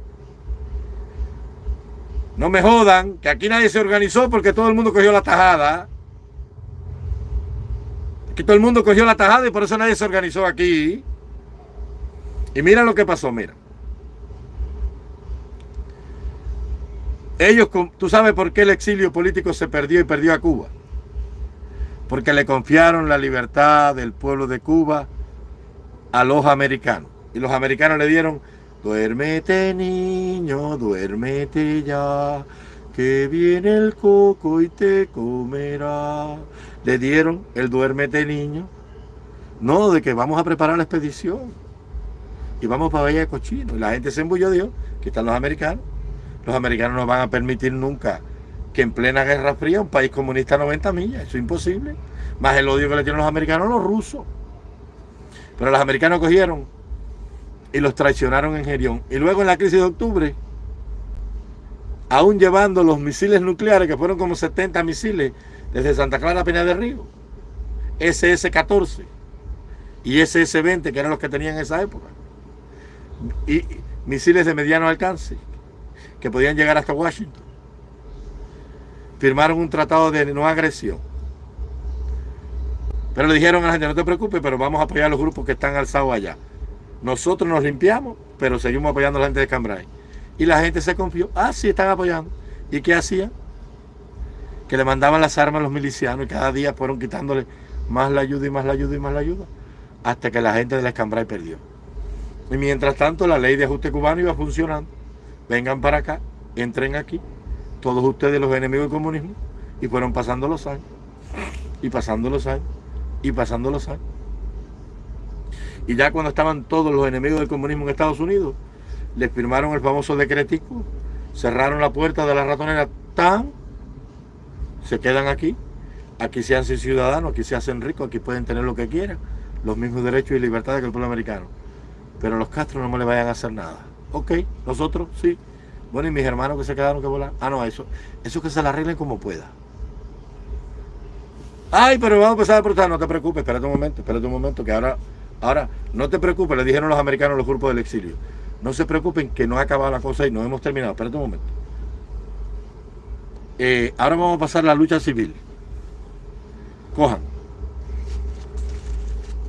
No me jodan, que aquí nadie se organizó porque todo el mundo cogió la tajada. Que todo el mundo cogió la tajada y por eso nadie se organizó aquí. Y mira lo que pasó, mira. Ellos, tú sabes por qué el exilio político se perdió y perdió a Cuba porque le confiaron la libertad del pueblo de Cuba a los americanos. Y los americanos le dieron, duérmete niño, duérmete ya, que viene el coco y te comerá. Le dieron el duérmete niño, no de que vamos a preparar la expedición y vamos para Valle de Cochino. Y la gente se embulló, dijo, que están los americanos. Los americanos no van a permitir nunca que en plena Guerra Fría un país comunista a 90 millas, eso es imposible. Más el odio que le tienen los americanos los rusos. Pero los americanos cogieron y los traicionaron en Gerión. Y luego en la crisis de octubre, aún llevando los misiles nucleares, que fueron como 70 misiles desde Santa Clara a Peña del Río. SS-14 y SS-20, que eran los que tenían en esa época. Y misiles de mediano alcance, que podían llegar hasta Washington. Firmaron un tratado de no agresión. Pero le dijeron a la gente, no te preocupes, pero vamos a apoyar a los grupos que están alzados allá. Nosotros nos limpiamos, pero seguimos apoyando a la gente de Cambrai. Y la gente se confió. Ah, sí, están apoyando. ¿Y qué hacían? Que le mandaban las armas a los milicianos y cada día fueron quitándole más la ayuda y más la ayuda y más la ayuda. Hasta que la gente de la Cambrai perdió. Y mientras tanto, la ley de ajuste cubano iba funcionando. Vengan para acá, entren aquí, todos ustedes los enemigos del comunismo. Y fueron pasando los años. Y pasando los años. Y pasando los años. Y ya cuando estaban todos los enemigos del comunismo en Estados Unidos, les firmaron el famoso decretico, cerraron la puerta de la ratonera, tan, se quedan aquí, aquí se hacen ciudadanos, aquí se hacen ricos, aquí pueden tener lo que quieran, los mismos derechos y libertades que el pueblo americano. Pero los Castro no le vayan a hacer nada. Ok, nosotros sí. Bueno, y mis hermanos que se quedaron que volar. Ah, no, eso, eso que se la arreglen como pueda. Ay, pero vamos a empezar a protestar, no te preocupes, espérate un momento, espérate un momento, que ahora, ahora, no te preocupes, le dijeron los americanos los grupos del exilio. No se preocupen que no ha acabado la cosa y no hemos terminado. Espérate un momento. Eh, ahora vamos a pasar a la lucha civil. Cojan.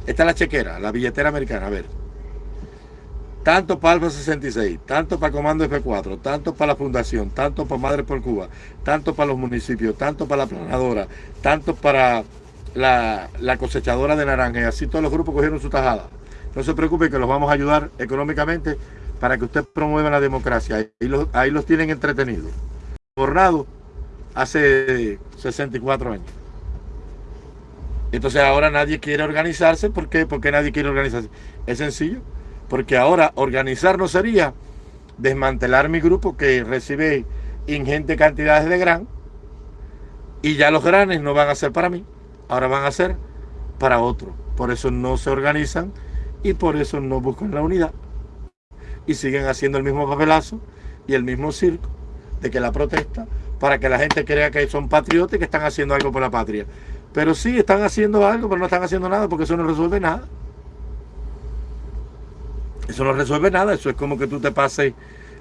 Esta es la chequera, la billetera americana. A ver. Tanto para Alfa 66, tanto para Comando F4, tanto para la Fundación, tanto para Madres por Cuba, tanto para los municipios, tanto para la planadora, tanto para la, cosechadora de naranja. Y así todos los grupos cogieron su tajada. No se preocupe que los vamos a ayudar económicamente para que usted promueva la democracia. Ahí los, ahí los tienen entretenidos. Bornado hace 64 años. Entonces ahora nadie quiere organizarse. ¿Por qué? Porque nadie quiere organizarse. Es sencillo. Porque ahora organizarnos sería desmantelar mi grupo que recibe ingentes cantidades de gran y ya los granes no van a ser para mí, ahora van a ser para otro. Por eso no se organizan y por eso no buscan la unidad y siguen haciendo el mismo papelazo y el mismo circo de que la protesta para que la gente crea que son patriotas y que están haciendo algo por la patria. Pero sí, están haciendo algo, pero no están haciendo nada porque eso no resuelve nada. Eso no resuelve nada, eso es como que tú te pases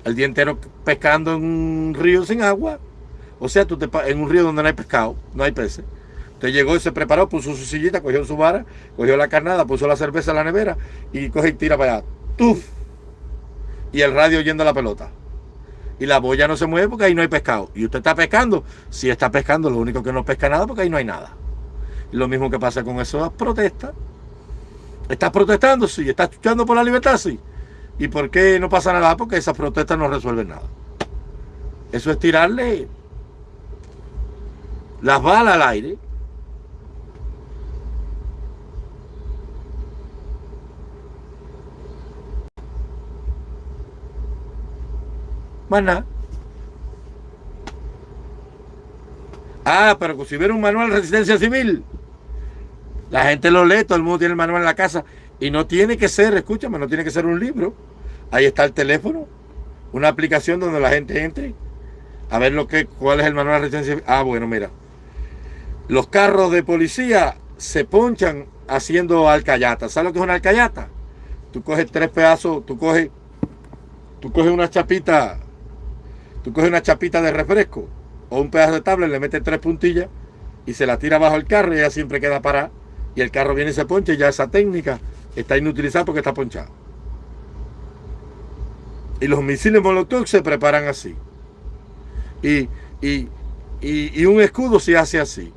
el día entero pescando en un río sin agua. O sea, tú te en un río donde no hay pescado, no hay peces. Usted llegó y se preparó, puso su sillita, cogió su vara, cogió la carnada, puso la cerveza en la nevera y coge y tira para allá. ¡Tuf! Y el radio yendo a la pelota. Y la boya no se mueve porque ahí no hay pescado. Y usted está pescando. Si está pescando, lo único que no pesca nada porque ahí no hay nada. lo mismo que pasa con esas protestas. ¿Estás protestando? Sí. ¿Estás luchando por la libertad? Sí. ¿Y por qué no pasa nada? Porque esas protestas no resuelven nada. Eso es tirarle las balas al aire Más nada. Ah, pero si hubiera un manual de resistencia civil, la gente lo lee, todo el mundo tiene el manual en la casa. Y no tiene que ser, escúchame, no tiene que ser un libro. Ahí está el teléfono, una aplicación donde la gente entre a ver lo que, cuál es el manual de resistencia. Ah, bueno, mira. Los carros de policía se ponchan haciendo alcayata. ¿Sabes lo que es una alcayata? Tú coges tres pedazos, tú coges, tú coges una chapita Tú coges una chapita de refresco o un pedazo de tablet, le metes tres puntillas y se la tira bajo el carro y ella siempre queda parada. Y el carro viene y se poncha y ya esa técnica está inutilizada porque está ponchado. Y los misiles Molotov se preparan así. Y, y, un escudo se hace así.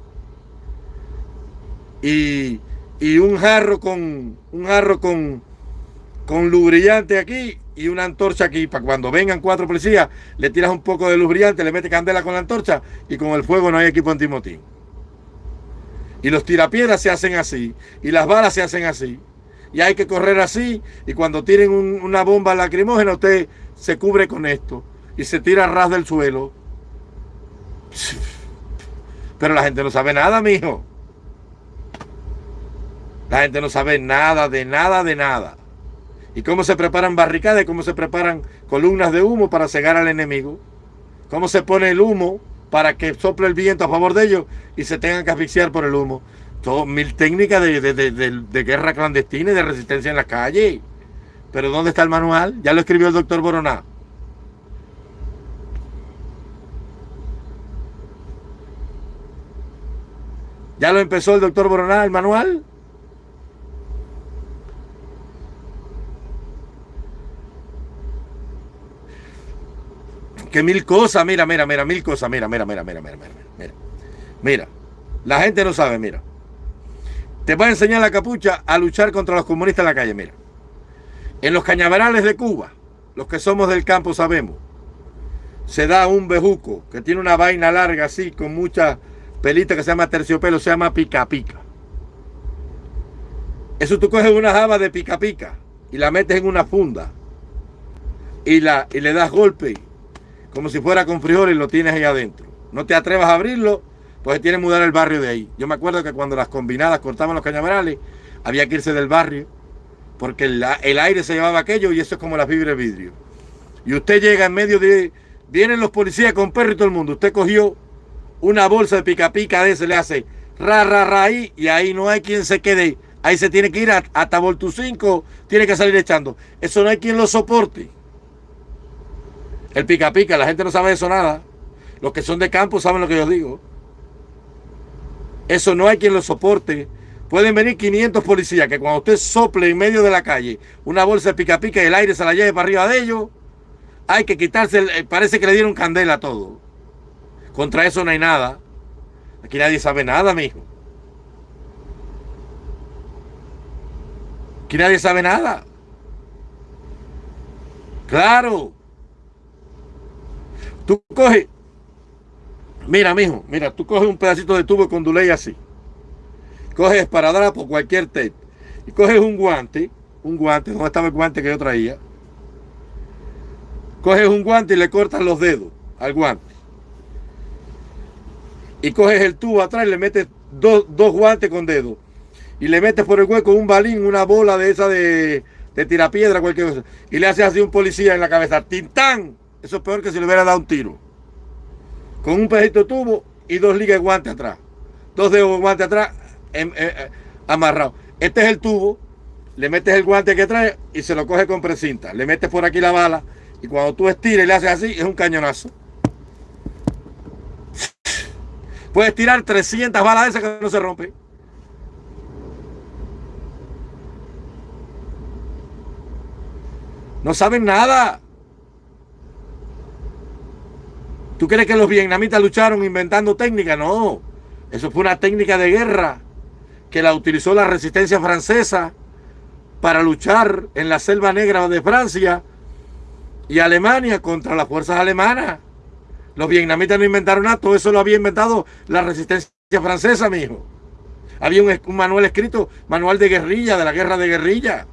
Y, y un jarro con un jarro con, con lubrillante aquí y una antorcha aquí para cuando vengan cuatro policías, le tiras un poco de luz brillante, le metes candela con la antorcha y con el fuego no hay equipo antimotín. Y los tirapiedras se hacen así, y las balas se hacen así. Y hay que correr así, y cuando tiren una bomba lacrimógena, usted se cubre con esto y se tira a ras del suelo. Pero la gente no sabe nada, mijo. La gente no sabe nada, de nada, de nada y cómo se preparan barricadas, cómo se preparan columnas de humo para cegar al enemigo, cómo se pone el humo para que sople el viento a favor de ellos y se tengan que asfixiar por el humo. Todo, mil técnicas de, de, guerra clandestina y de resistencia en la calle. Pero ¿dónde está el manual? Ya lo escribió el doctor Boroná. ¿Ya lo empezó el doctor Boroná, el manual? Que mil cosas, mira, mira, mira, mil cosas, mira, mira, mira, mira, mira, mira, mira. Mira, la gente no sabe, mira. Te va a enseñar la capucha a luchar contra los comunistas en la calle, mira. En los cañaverales de Cuba, los que somos del campo sabemos, se da un bejuco que tiene una vaina larga así, con mucha pelita que se llama terciopelo, se llama pica pica. Eso tú coges una java de pica pica y la metes en una funda y, la, y le das golpe como si fuera con frijoles y lo tienes ahí adentro. No te atrevas a abrirlo, pues tiene que mudar el barrio de ahí. Yo me acuerdo que cuando las combinadas cortaban los cañaverales, había que irse del barrio, porque el, aire se llevaba aquello y eso es como la fibra de vidrio. Y usted llega en medio de... Vienen los policías con perro y todo el mundo. Usted cogió una bolsa de pica pica de ese, le hace ra, ra, ra ahí, y ahí no hay quien se quede. Ahí se tiene que ir hasta Voltu 5, tiene que salir echando. Eso no hay quien lo soporte. El pica pica, la gente no sabe eso nada. Los que son de campo saben lo que yo digo. Eso no hay quien lo soporte. Pueden venir 500 policías que cuando usted sople en medio de la calle una bolsa de pica pica y el aire se la lleve para arriba de ellos, hay que quitarse, parece que le dieron candela a todo. Contra eso no hay nada. Aquí nadie sabe nada, mijo. Aquí nadie sabe nada. Claro. Tú coges, mira, mijo, mira, tú coges un pedacito de tubo con duley así. Coges para por cualquier tape. Y coges un guante, un guante, ¿dónde estaba el guante que yo traía? Coges un guante y le cortas los dedos al guante. Y coges el tubo atrás y le metes dos, guantes con dedos. Y le metes por el hueco un balín, una bola de esa de, de tirapiedra, cualquier cosa. Y le haces así un policía en la cabeza. ¡Tintán! Eso es peor que si le hubiera dado un tiro. Con un pedito tubo y dos ligas de guante atrás. Dos dedos de guante atrás em, eh, eh, amarrado. Este es el tubo. Le metes el guante que trae y se lo coge con precinta. Le metes por aquí la bala y cuando tú estires y le haces así, es un cañonazo. Puedes tirar 300 balas de esas que no se rompen. No saben nada. ¿Tú crees que los vietnamitas lucharon inventando técnica? No. Eso fue una técnica de guerra que la utilizó la resistencia francesa para luchar en la selva negra de Francia y Alemania contra las fuerzas alemanas. Los vietnamitas no inventaron nada, todo eso lo había inventado la resistencia francesa, mijo. Había un, un manual escrito, manual de guerrilla, de la guerra de guerrilla.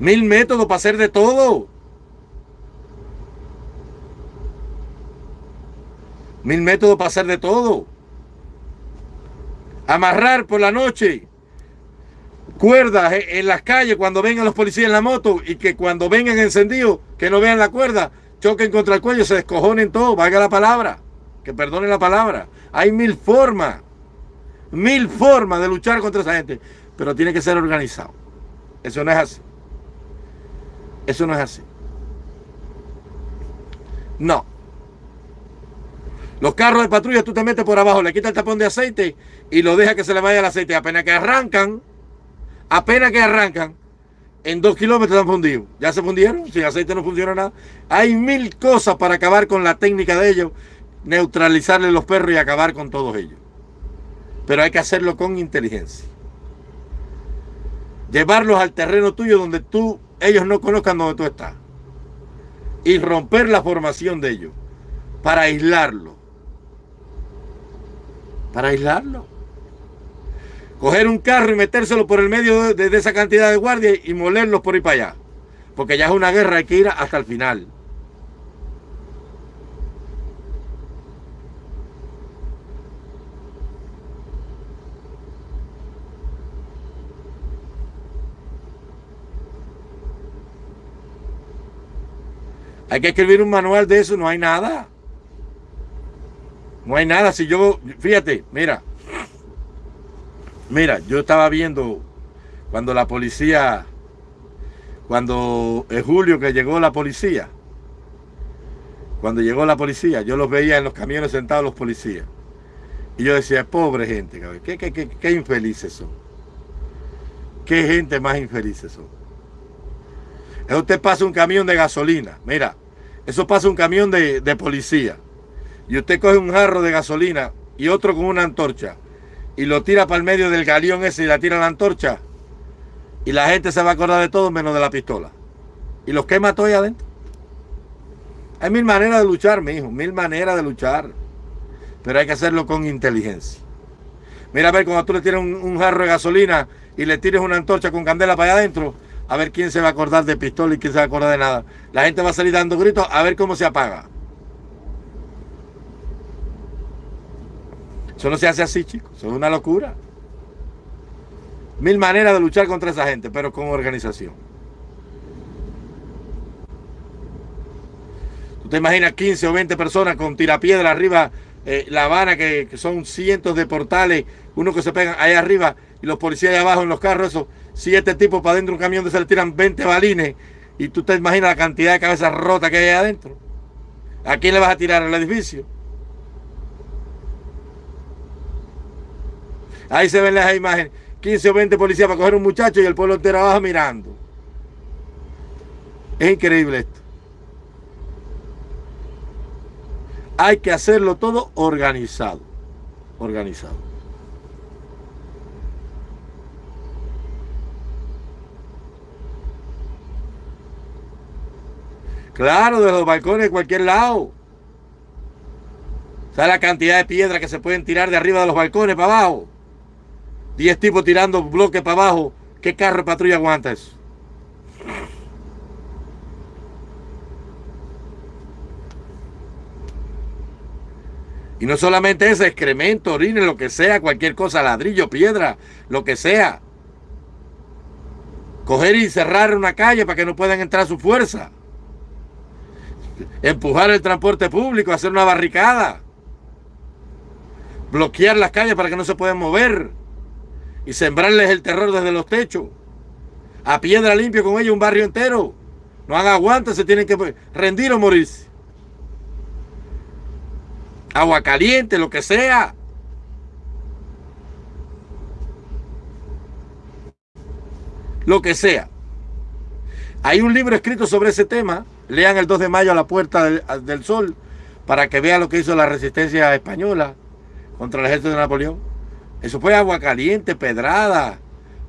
Mil métodos para hacer de todo. Mil métodos para hacer de todo. Amarrar por la noche cuerdas en las calles cuando vengan los policías en la moto y que cuando vengan encendidos, que no vean la cuerda, choquen contra el cuello, se descojonen todo, valga la palabra, que perdonen la palabra. Hay mil formas, mil formas de luchar contra esa gente, pero tiene que ser organizado. Eso no es así. Eso no es así. No. Los carros de patrulla tú te metes por abajo, le quitas el tapón de aceite y lo dejas que se le vaya el aceite. Apenas que arrancan, apenas que arrancan, en dos kilómetros están fundidos. ¿Ya se fundieron? Sin aceite no funciona nada. Hay mil cosas para acabar con la técnica de ellos, neutralizarle los perros y acabar con todos ellos. Pero hay que hacerlo con inteligencia. Llevarlos al terreno tuyo donde tú ellos no conozcan dónde tú estás. Y romper la formación de ellos. Para aislarlo. Para aislarlo. Coger un carro y metérselo por el medio de, esa cantidad de guardias y molerlos por ahí para allá. Porque ya es una guerra, hay que ir hasta el final. Hay que escribir un manual de eso, no hay nada. No hay nada. Si yo, fíjate, mira, mira, yo estaba viendo cuando la policía, cuando en julio que llegó la policía, cuando llegó la policía, yo los veía en los camiones sentados los policías. Y yo decía, pobre gente, qué, qué, qué, qué infelices son. Qué gente más infelices son. Usted pasa un camión de gasolina. Mira, eso pasa un camión de, de policía. Y usted coge un jarro de gasolina y otro con una antorcha. Y lo tira para el medio del galeón ese y la tira la antorcha. Y la gente se va a acordar de todo menos de la pistola. Y los quema todo ahí adentro. Hay mil maneras de luchar, mi hijo. Mil maneras de luchar. Pero hay que hacerlo con inteligencia. Mira a ver cuando tú le tienes un, un jarro de gasolina y le tires una antorcha con candela para allá adentro a ver quién se va a acordar de pistola y quién se va a acordar de nada. La gente va a salir dando gritos a ver cómo se apaga. Eso no se hace así, chicos. Eso es una locura. Mil maneras de luchar contra esa gente, pero con organización. ¿Tú te imaginas 15 o 20 personas con tirapiedra arriba, eh, La Habana, que, son cientos de portales, uno que se pegan ahí arriba y los policías ahí abajo en los carros, eso, siete tipos para adentro de un camión se le tiran 20 balines y tú te imaginas la cantidad de cabezas rotas que hay adentro. ¿A quién le vas a tirar al edificio? Ahí se ven las imágenes. 15 o 20 policías para coger un muchacho y el pueblo entero abajo mirando. Es increíble esto. Hay que hacerlo todo organizado. Organizado. Claro, de los balcones de cualquier lado. ¿Sabes la cantidad de piedras que se pueden tirar de arriba de los balcones para abajo? Diez tipos tirando bloques para abajo. ¿Qué carro de patrulla aguanta eso? Y no solamente ese excremento, orines, lo que sea, cualquier cosa, ladrillo, piedra, lo que sea. Coger y cerrar una calle para que no puedan entrar su fuerza empujar el transporte público, hacer una barricada, bloquear las calles para que no se puedan mover y sembrarles el terror desde los techos. A piedra limpia con ellos un barrio entero. No han aguanta, se tienen que rendir o morirse. Agua caliente, lo que sea. Lo que sea. Hay un libro escrito sobre ese tema Lean el 2 de mayo a la Puerta del, Sol para que vean lo que hizo la resistencia española contra el ejército de Napoleón. Eso fue agua caliente, pedrada,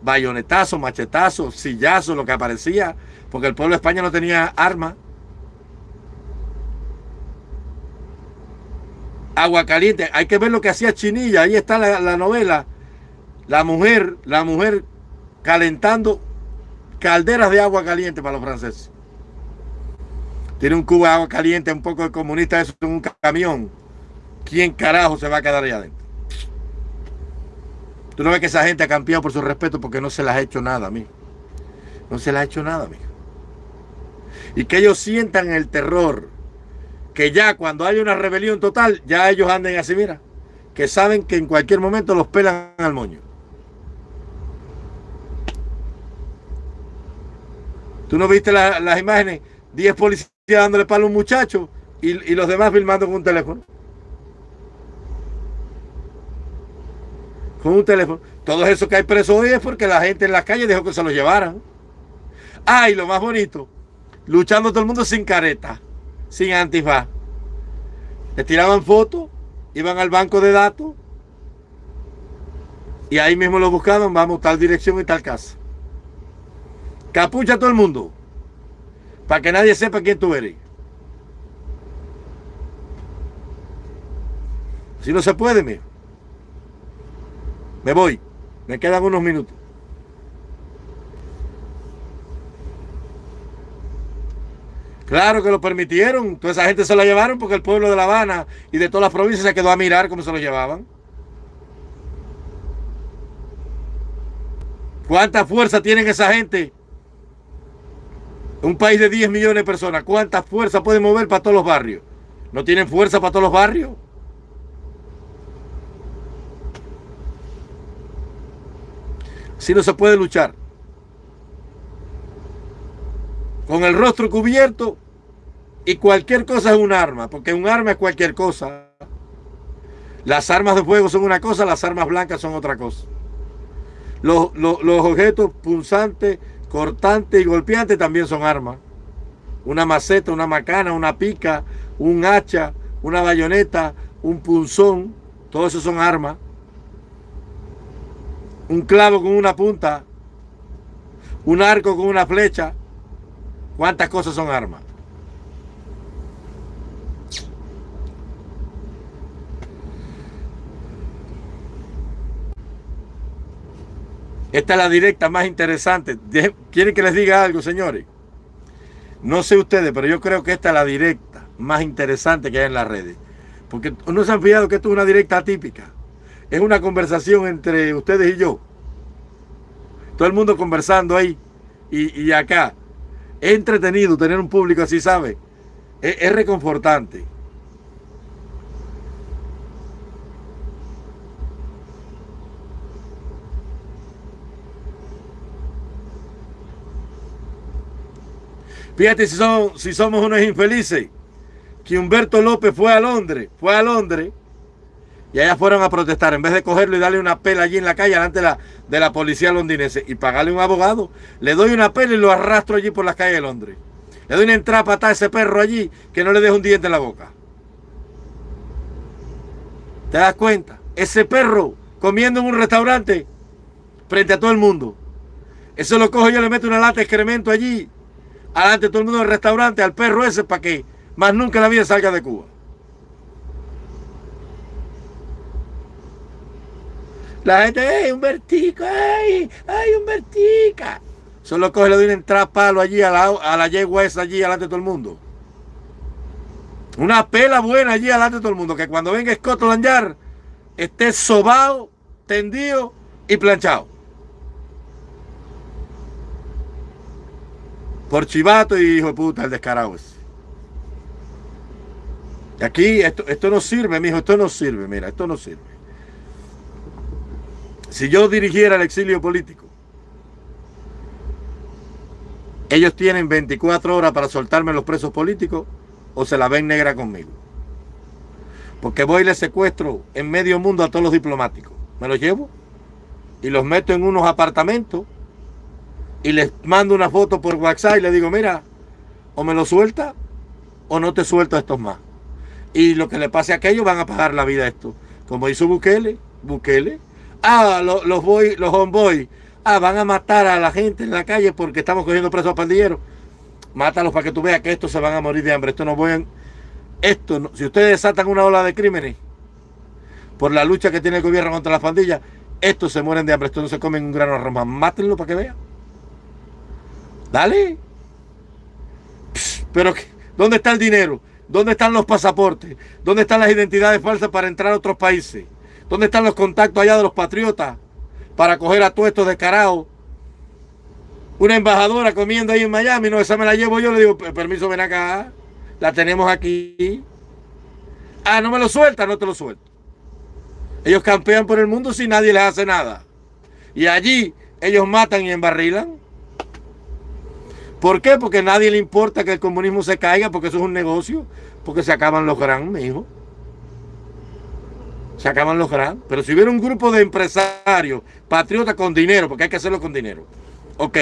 bayonetazo, machetazo, sillazo, lo que aparecía, porque el pueblo de España no tenía armas. Agua caliente, hay que ver lo que hacía Chinilla, ahí está la, la novela. La mujer, la mujer calentando calderas de agua caliente para los franceses tiene un cubo de agua caliente, un poco de comunista, eso en un camión. ¿Quién carajo se va a quedar ahí adentro? Tú no ves que esa gente ha cambiado por su respeto porque no se les ha hecho nada, amigo. No se les ha hecho nada, amigo. Y que ellos sientan el terror. Que ya cuando hay una rebelión total, ya ellos anden así, mira. Que saben que en cualquier momento los pelan al moño. ¿Tú no viste las imágenes? 10 policías dándole palo a un muchacho y, los demás filmando con un teléfono. Con un teléfono. Todo eso que hay preso hoy es porque la gente en las calles dejó que se lo llevaran. Ah, y lo más bonito, luchando todo el mundo sin careta, sin antifaz. Le tiraban fotos, iban al banco de datos y ahí mismo lo buscaban, vamos, tal dirección y tal casa. Capucha todo el mundo para que nadie sepa quién tú eres. Si no se puede, me, me voy. Me quedan unos minutos. Claro que lo permitieron. Toda esa gente se lo llevaron porque el pueblo de La Habana y de todas las provincias se quedó a mirar cómo se lo llevaban. ¿Cuánta fuerza tienen esa gente Un país de 10 millones de personas, ¿cuántas fuerzas pueden mover para todos los barrios? ¿No tienen fuerza para todos los barrios? Si no se puede luchar. Con el rostro cubierto y cualquier cosa es un arma, porque un arma es cualquier cosa. Las armas de fuego son una cosa, las armas blancas son otra cosa. Los, objetos punzantes, cortantes y golpeantes también son armas. Una maceta, una macana, una pica, un hacha, una bayoneta, un punzón, todo eso son armas. Un clavo con una punta, un arco con una flecha. ¿Cuántas cosas son armas? Esta es la directa más interesante. ¿Quieren que les diga algo, señores? No sé ustedes, pero yo creo que esta es la directa más interesante que hay en las redes. Porque no se han fijado que esto es una directa atípica. Es una conversación entre ustedes y yo. Todo el mundo conversando ahí y, acá. Es entretenido tener un público así, ¿sabe? es reconfortante. Fíjate si, somos unos infelices. Que Humberto López fue a Londres, fue a Londres y allá fueron a protestar. En vez de cogerlo y darle una pela allí en la calle delante de la, policía londinense y pagarle un abogado, le doy una pela y lo arrastro allí por las calles de Londres. Le doy una entrada a ese perro allí que no le deje un diente en la boca. ¿Te das cuenta? Ese perro comiendo en un restaurante frente a todo el mundo. Eso lo cojo yo le meto una lata de excremento allí adelante todo el mundo del restaurante al perro ese para que más nunca la vida salga de Cuba. La gente, ¡ay, un vertico! ¡ay, ay, un vertica! Solo coge le doy una palo allí a la, a la yegua esa allí adelante de todo el mundo. Una pela buena allí adelante de todo el mundo. Que cuando venga Scotland Yard esté sobado, tendido y planchado. Por chivato y hijo de puta, el descarado ese. Y aquí esto, esto no sirve, mijo, esto no sirve, mira, esto no sirve. Si yo dirigiera el exilio político, ellos tienen 24 horas para soltarme los presos políticos o se la ven negra conmigo. Porque voy y les secuestro en medio mundo a todos los diplomáticos. Me los llevo y los meto en unos apartamentos y les mando una foto por WhatsApp y le digo, mira, o me lo suelta o no te suelto a estos más. Y lo que le pase a aquellos van a pagar la vida a esto. Como hizo Bukele, Bukele. Ah, los, voy, los homeboys. Ah, van a matar a la gente en la calle porque estamos cogiendo presos a pandilleros. Mátalos para que tú veas que estos se van a morir de hambre. Esto no voy Esto, si ustedes desatan una ola de crímenes por la lucha que tiene el gobierno contra las pandillas, estos se mueren de hambre. Estos no se comen un grano de arroz Mátenlo para que vean. Dale. pero, ¿dónde está el dinero? ¿Dónde están los pasaportes? ¿Dónde están las identidades falsas para entrar a otros países? ¿Dónde están los contactos allá de los patriotas para coger a todos estos descarados? Una embajadora comiendo ahí en Miami, no, esa me la llevo yo, le digo, permiso, ven acá, la tenemos aquí. Ah, no me lo suelta, no te lo suelto. Ellos campean por el mundo si nadie les hace nada. Y allí ellos matan y embarrilan. ¿Por qué? Porque a nadie le importa que el comunismo se caiga, porque eso es un negocio, porque se acaban los gran, mi hijo. Se acaban los gran. Pero si hubiera un grupo de empresarios, patriotas con dinero, porque hay que hacerlo con dinero. Ok,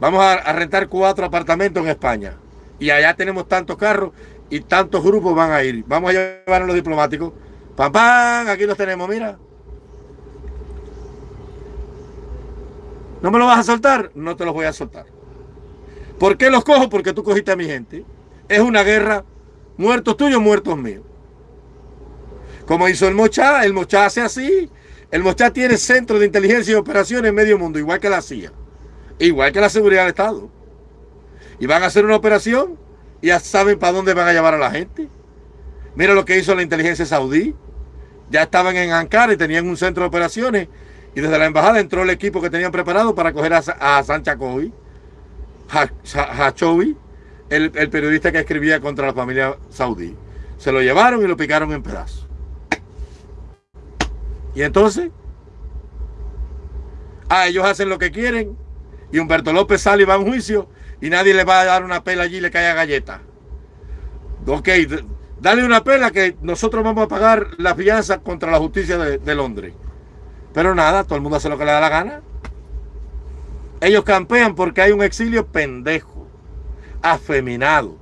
vamos a, rentar cuatro apartamentos en España. Y allá tenemos tantos carros y tantos grupos van a ir. Vamos a llevar a los diplomáticos. Pam, pam, aquí los tenemos, mira. ¿No me lo vas a soltar? No te los voy a soltar. ¿Por qué los cojo? Porque tú cogiste a mi gente. Es una guerra, muertos tuyos, muertos míos. Como hizo el Mochá, el Mochá hace así. El Mochá tiene centro de inteligencia y operaciones en medio mundo, igual que la CIA. Igual que la seguridad del Estado. Y van a hacer una operación y ya saben para dónde van a llevar a la gente. Mira lo que hizo la inteligencia saudí. Ya estaban en Ankara y tenían un centro de operaciones. Y desde la embajada entró el equipo que tenían preparado para coger a, a Sancha Coy. Hachovi, el, el periodista que escribía contra la familia saudí. Se lo llevaron y lo picaron en pedazos. Y entonces, ah, ellos hacen lo que quieren y Humberto López sale y va a un juicio y nadie le va a dar una pela allí y le cae a galleta. Ok, dale una pela que nosotros vamos a pagar la fianza contra la justicia de, de Londres. Pero nada, todo el mundo hace lo que le da la gana. Ellos campean porque hay un exilio pendejo, afeminado,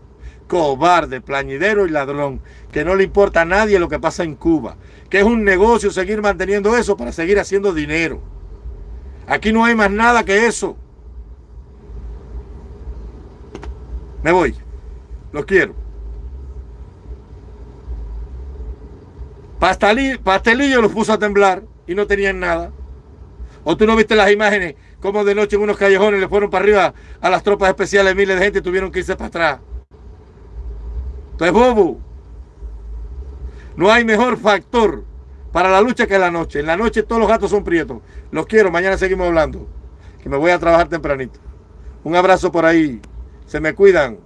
cobarde, plañidero y ladrón, que no le importa a nadie lo que pasa en Cuba, que es un negocio seguir manteniendo eso para seguir haciendo dinero. Aquí no hay más nada que eso. Me voy. Los quiero. Pastelillo, los puso a temblar y no tenían nada. ¿O tú no viste las imágenes como de noche en unos callejones le fueron para arriba a las tropas especiales, miles de gente tuvieron que irse para atrás? Entonces, bobo. No hay mejor factor para la lucha que la noche. En la noche todos los gatos son prietos. Los quiero, mañana seguimos hablando. Que me voy a trabajar tempranito. Un abrazo por ahí. Se me cuidan.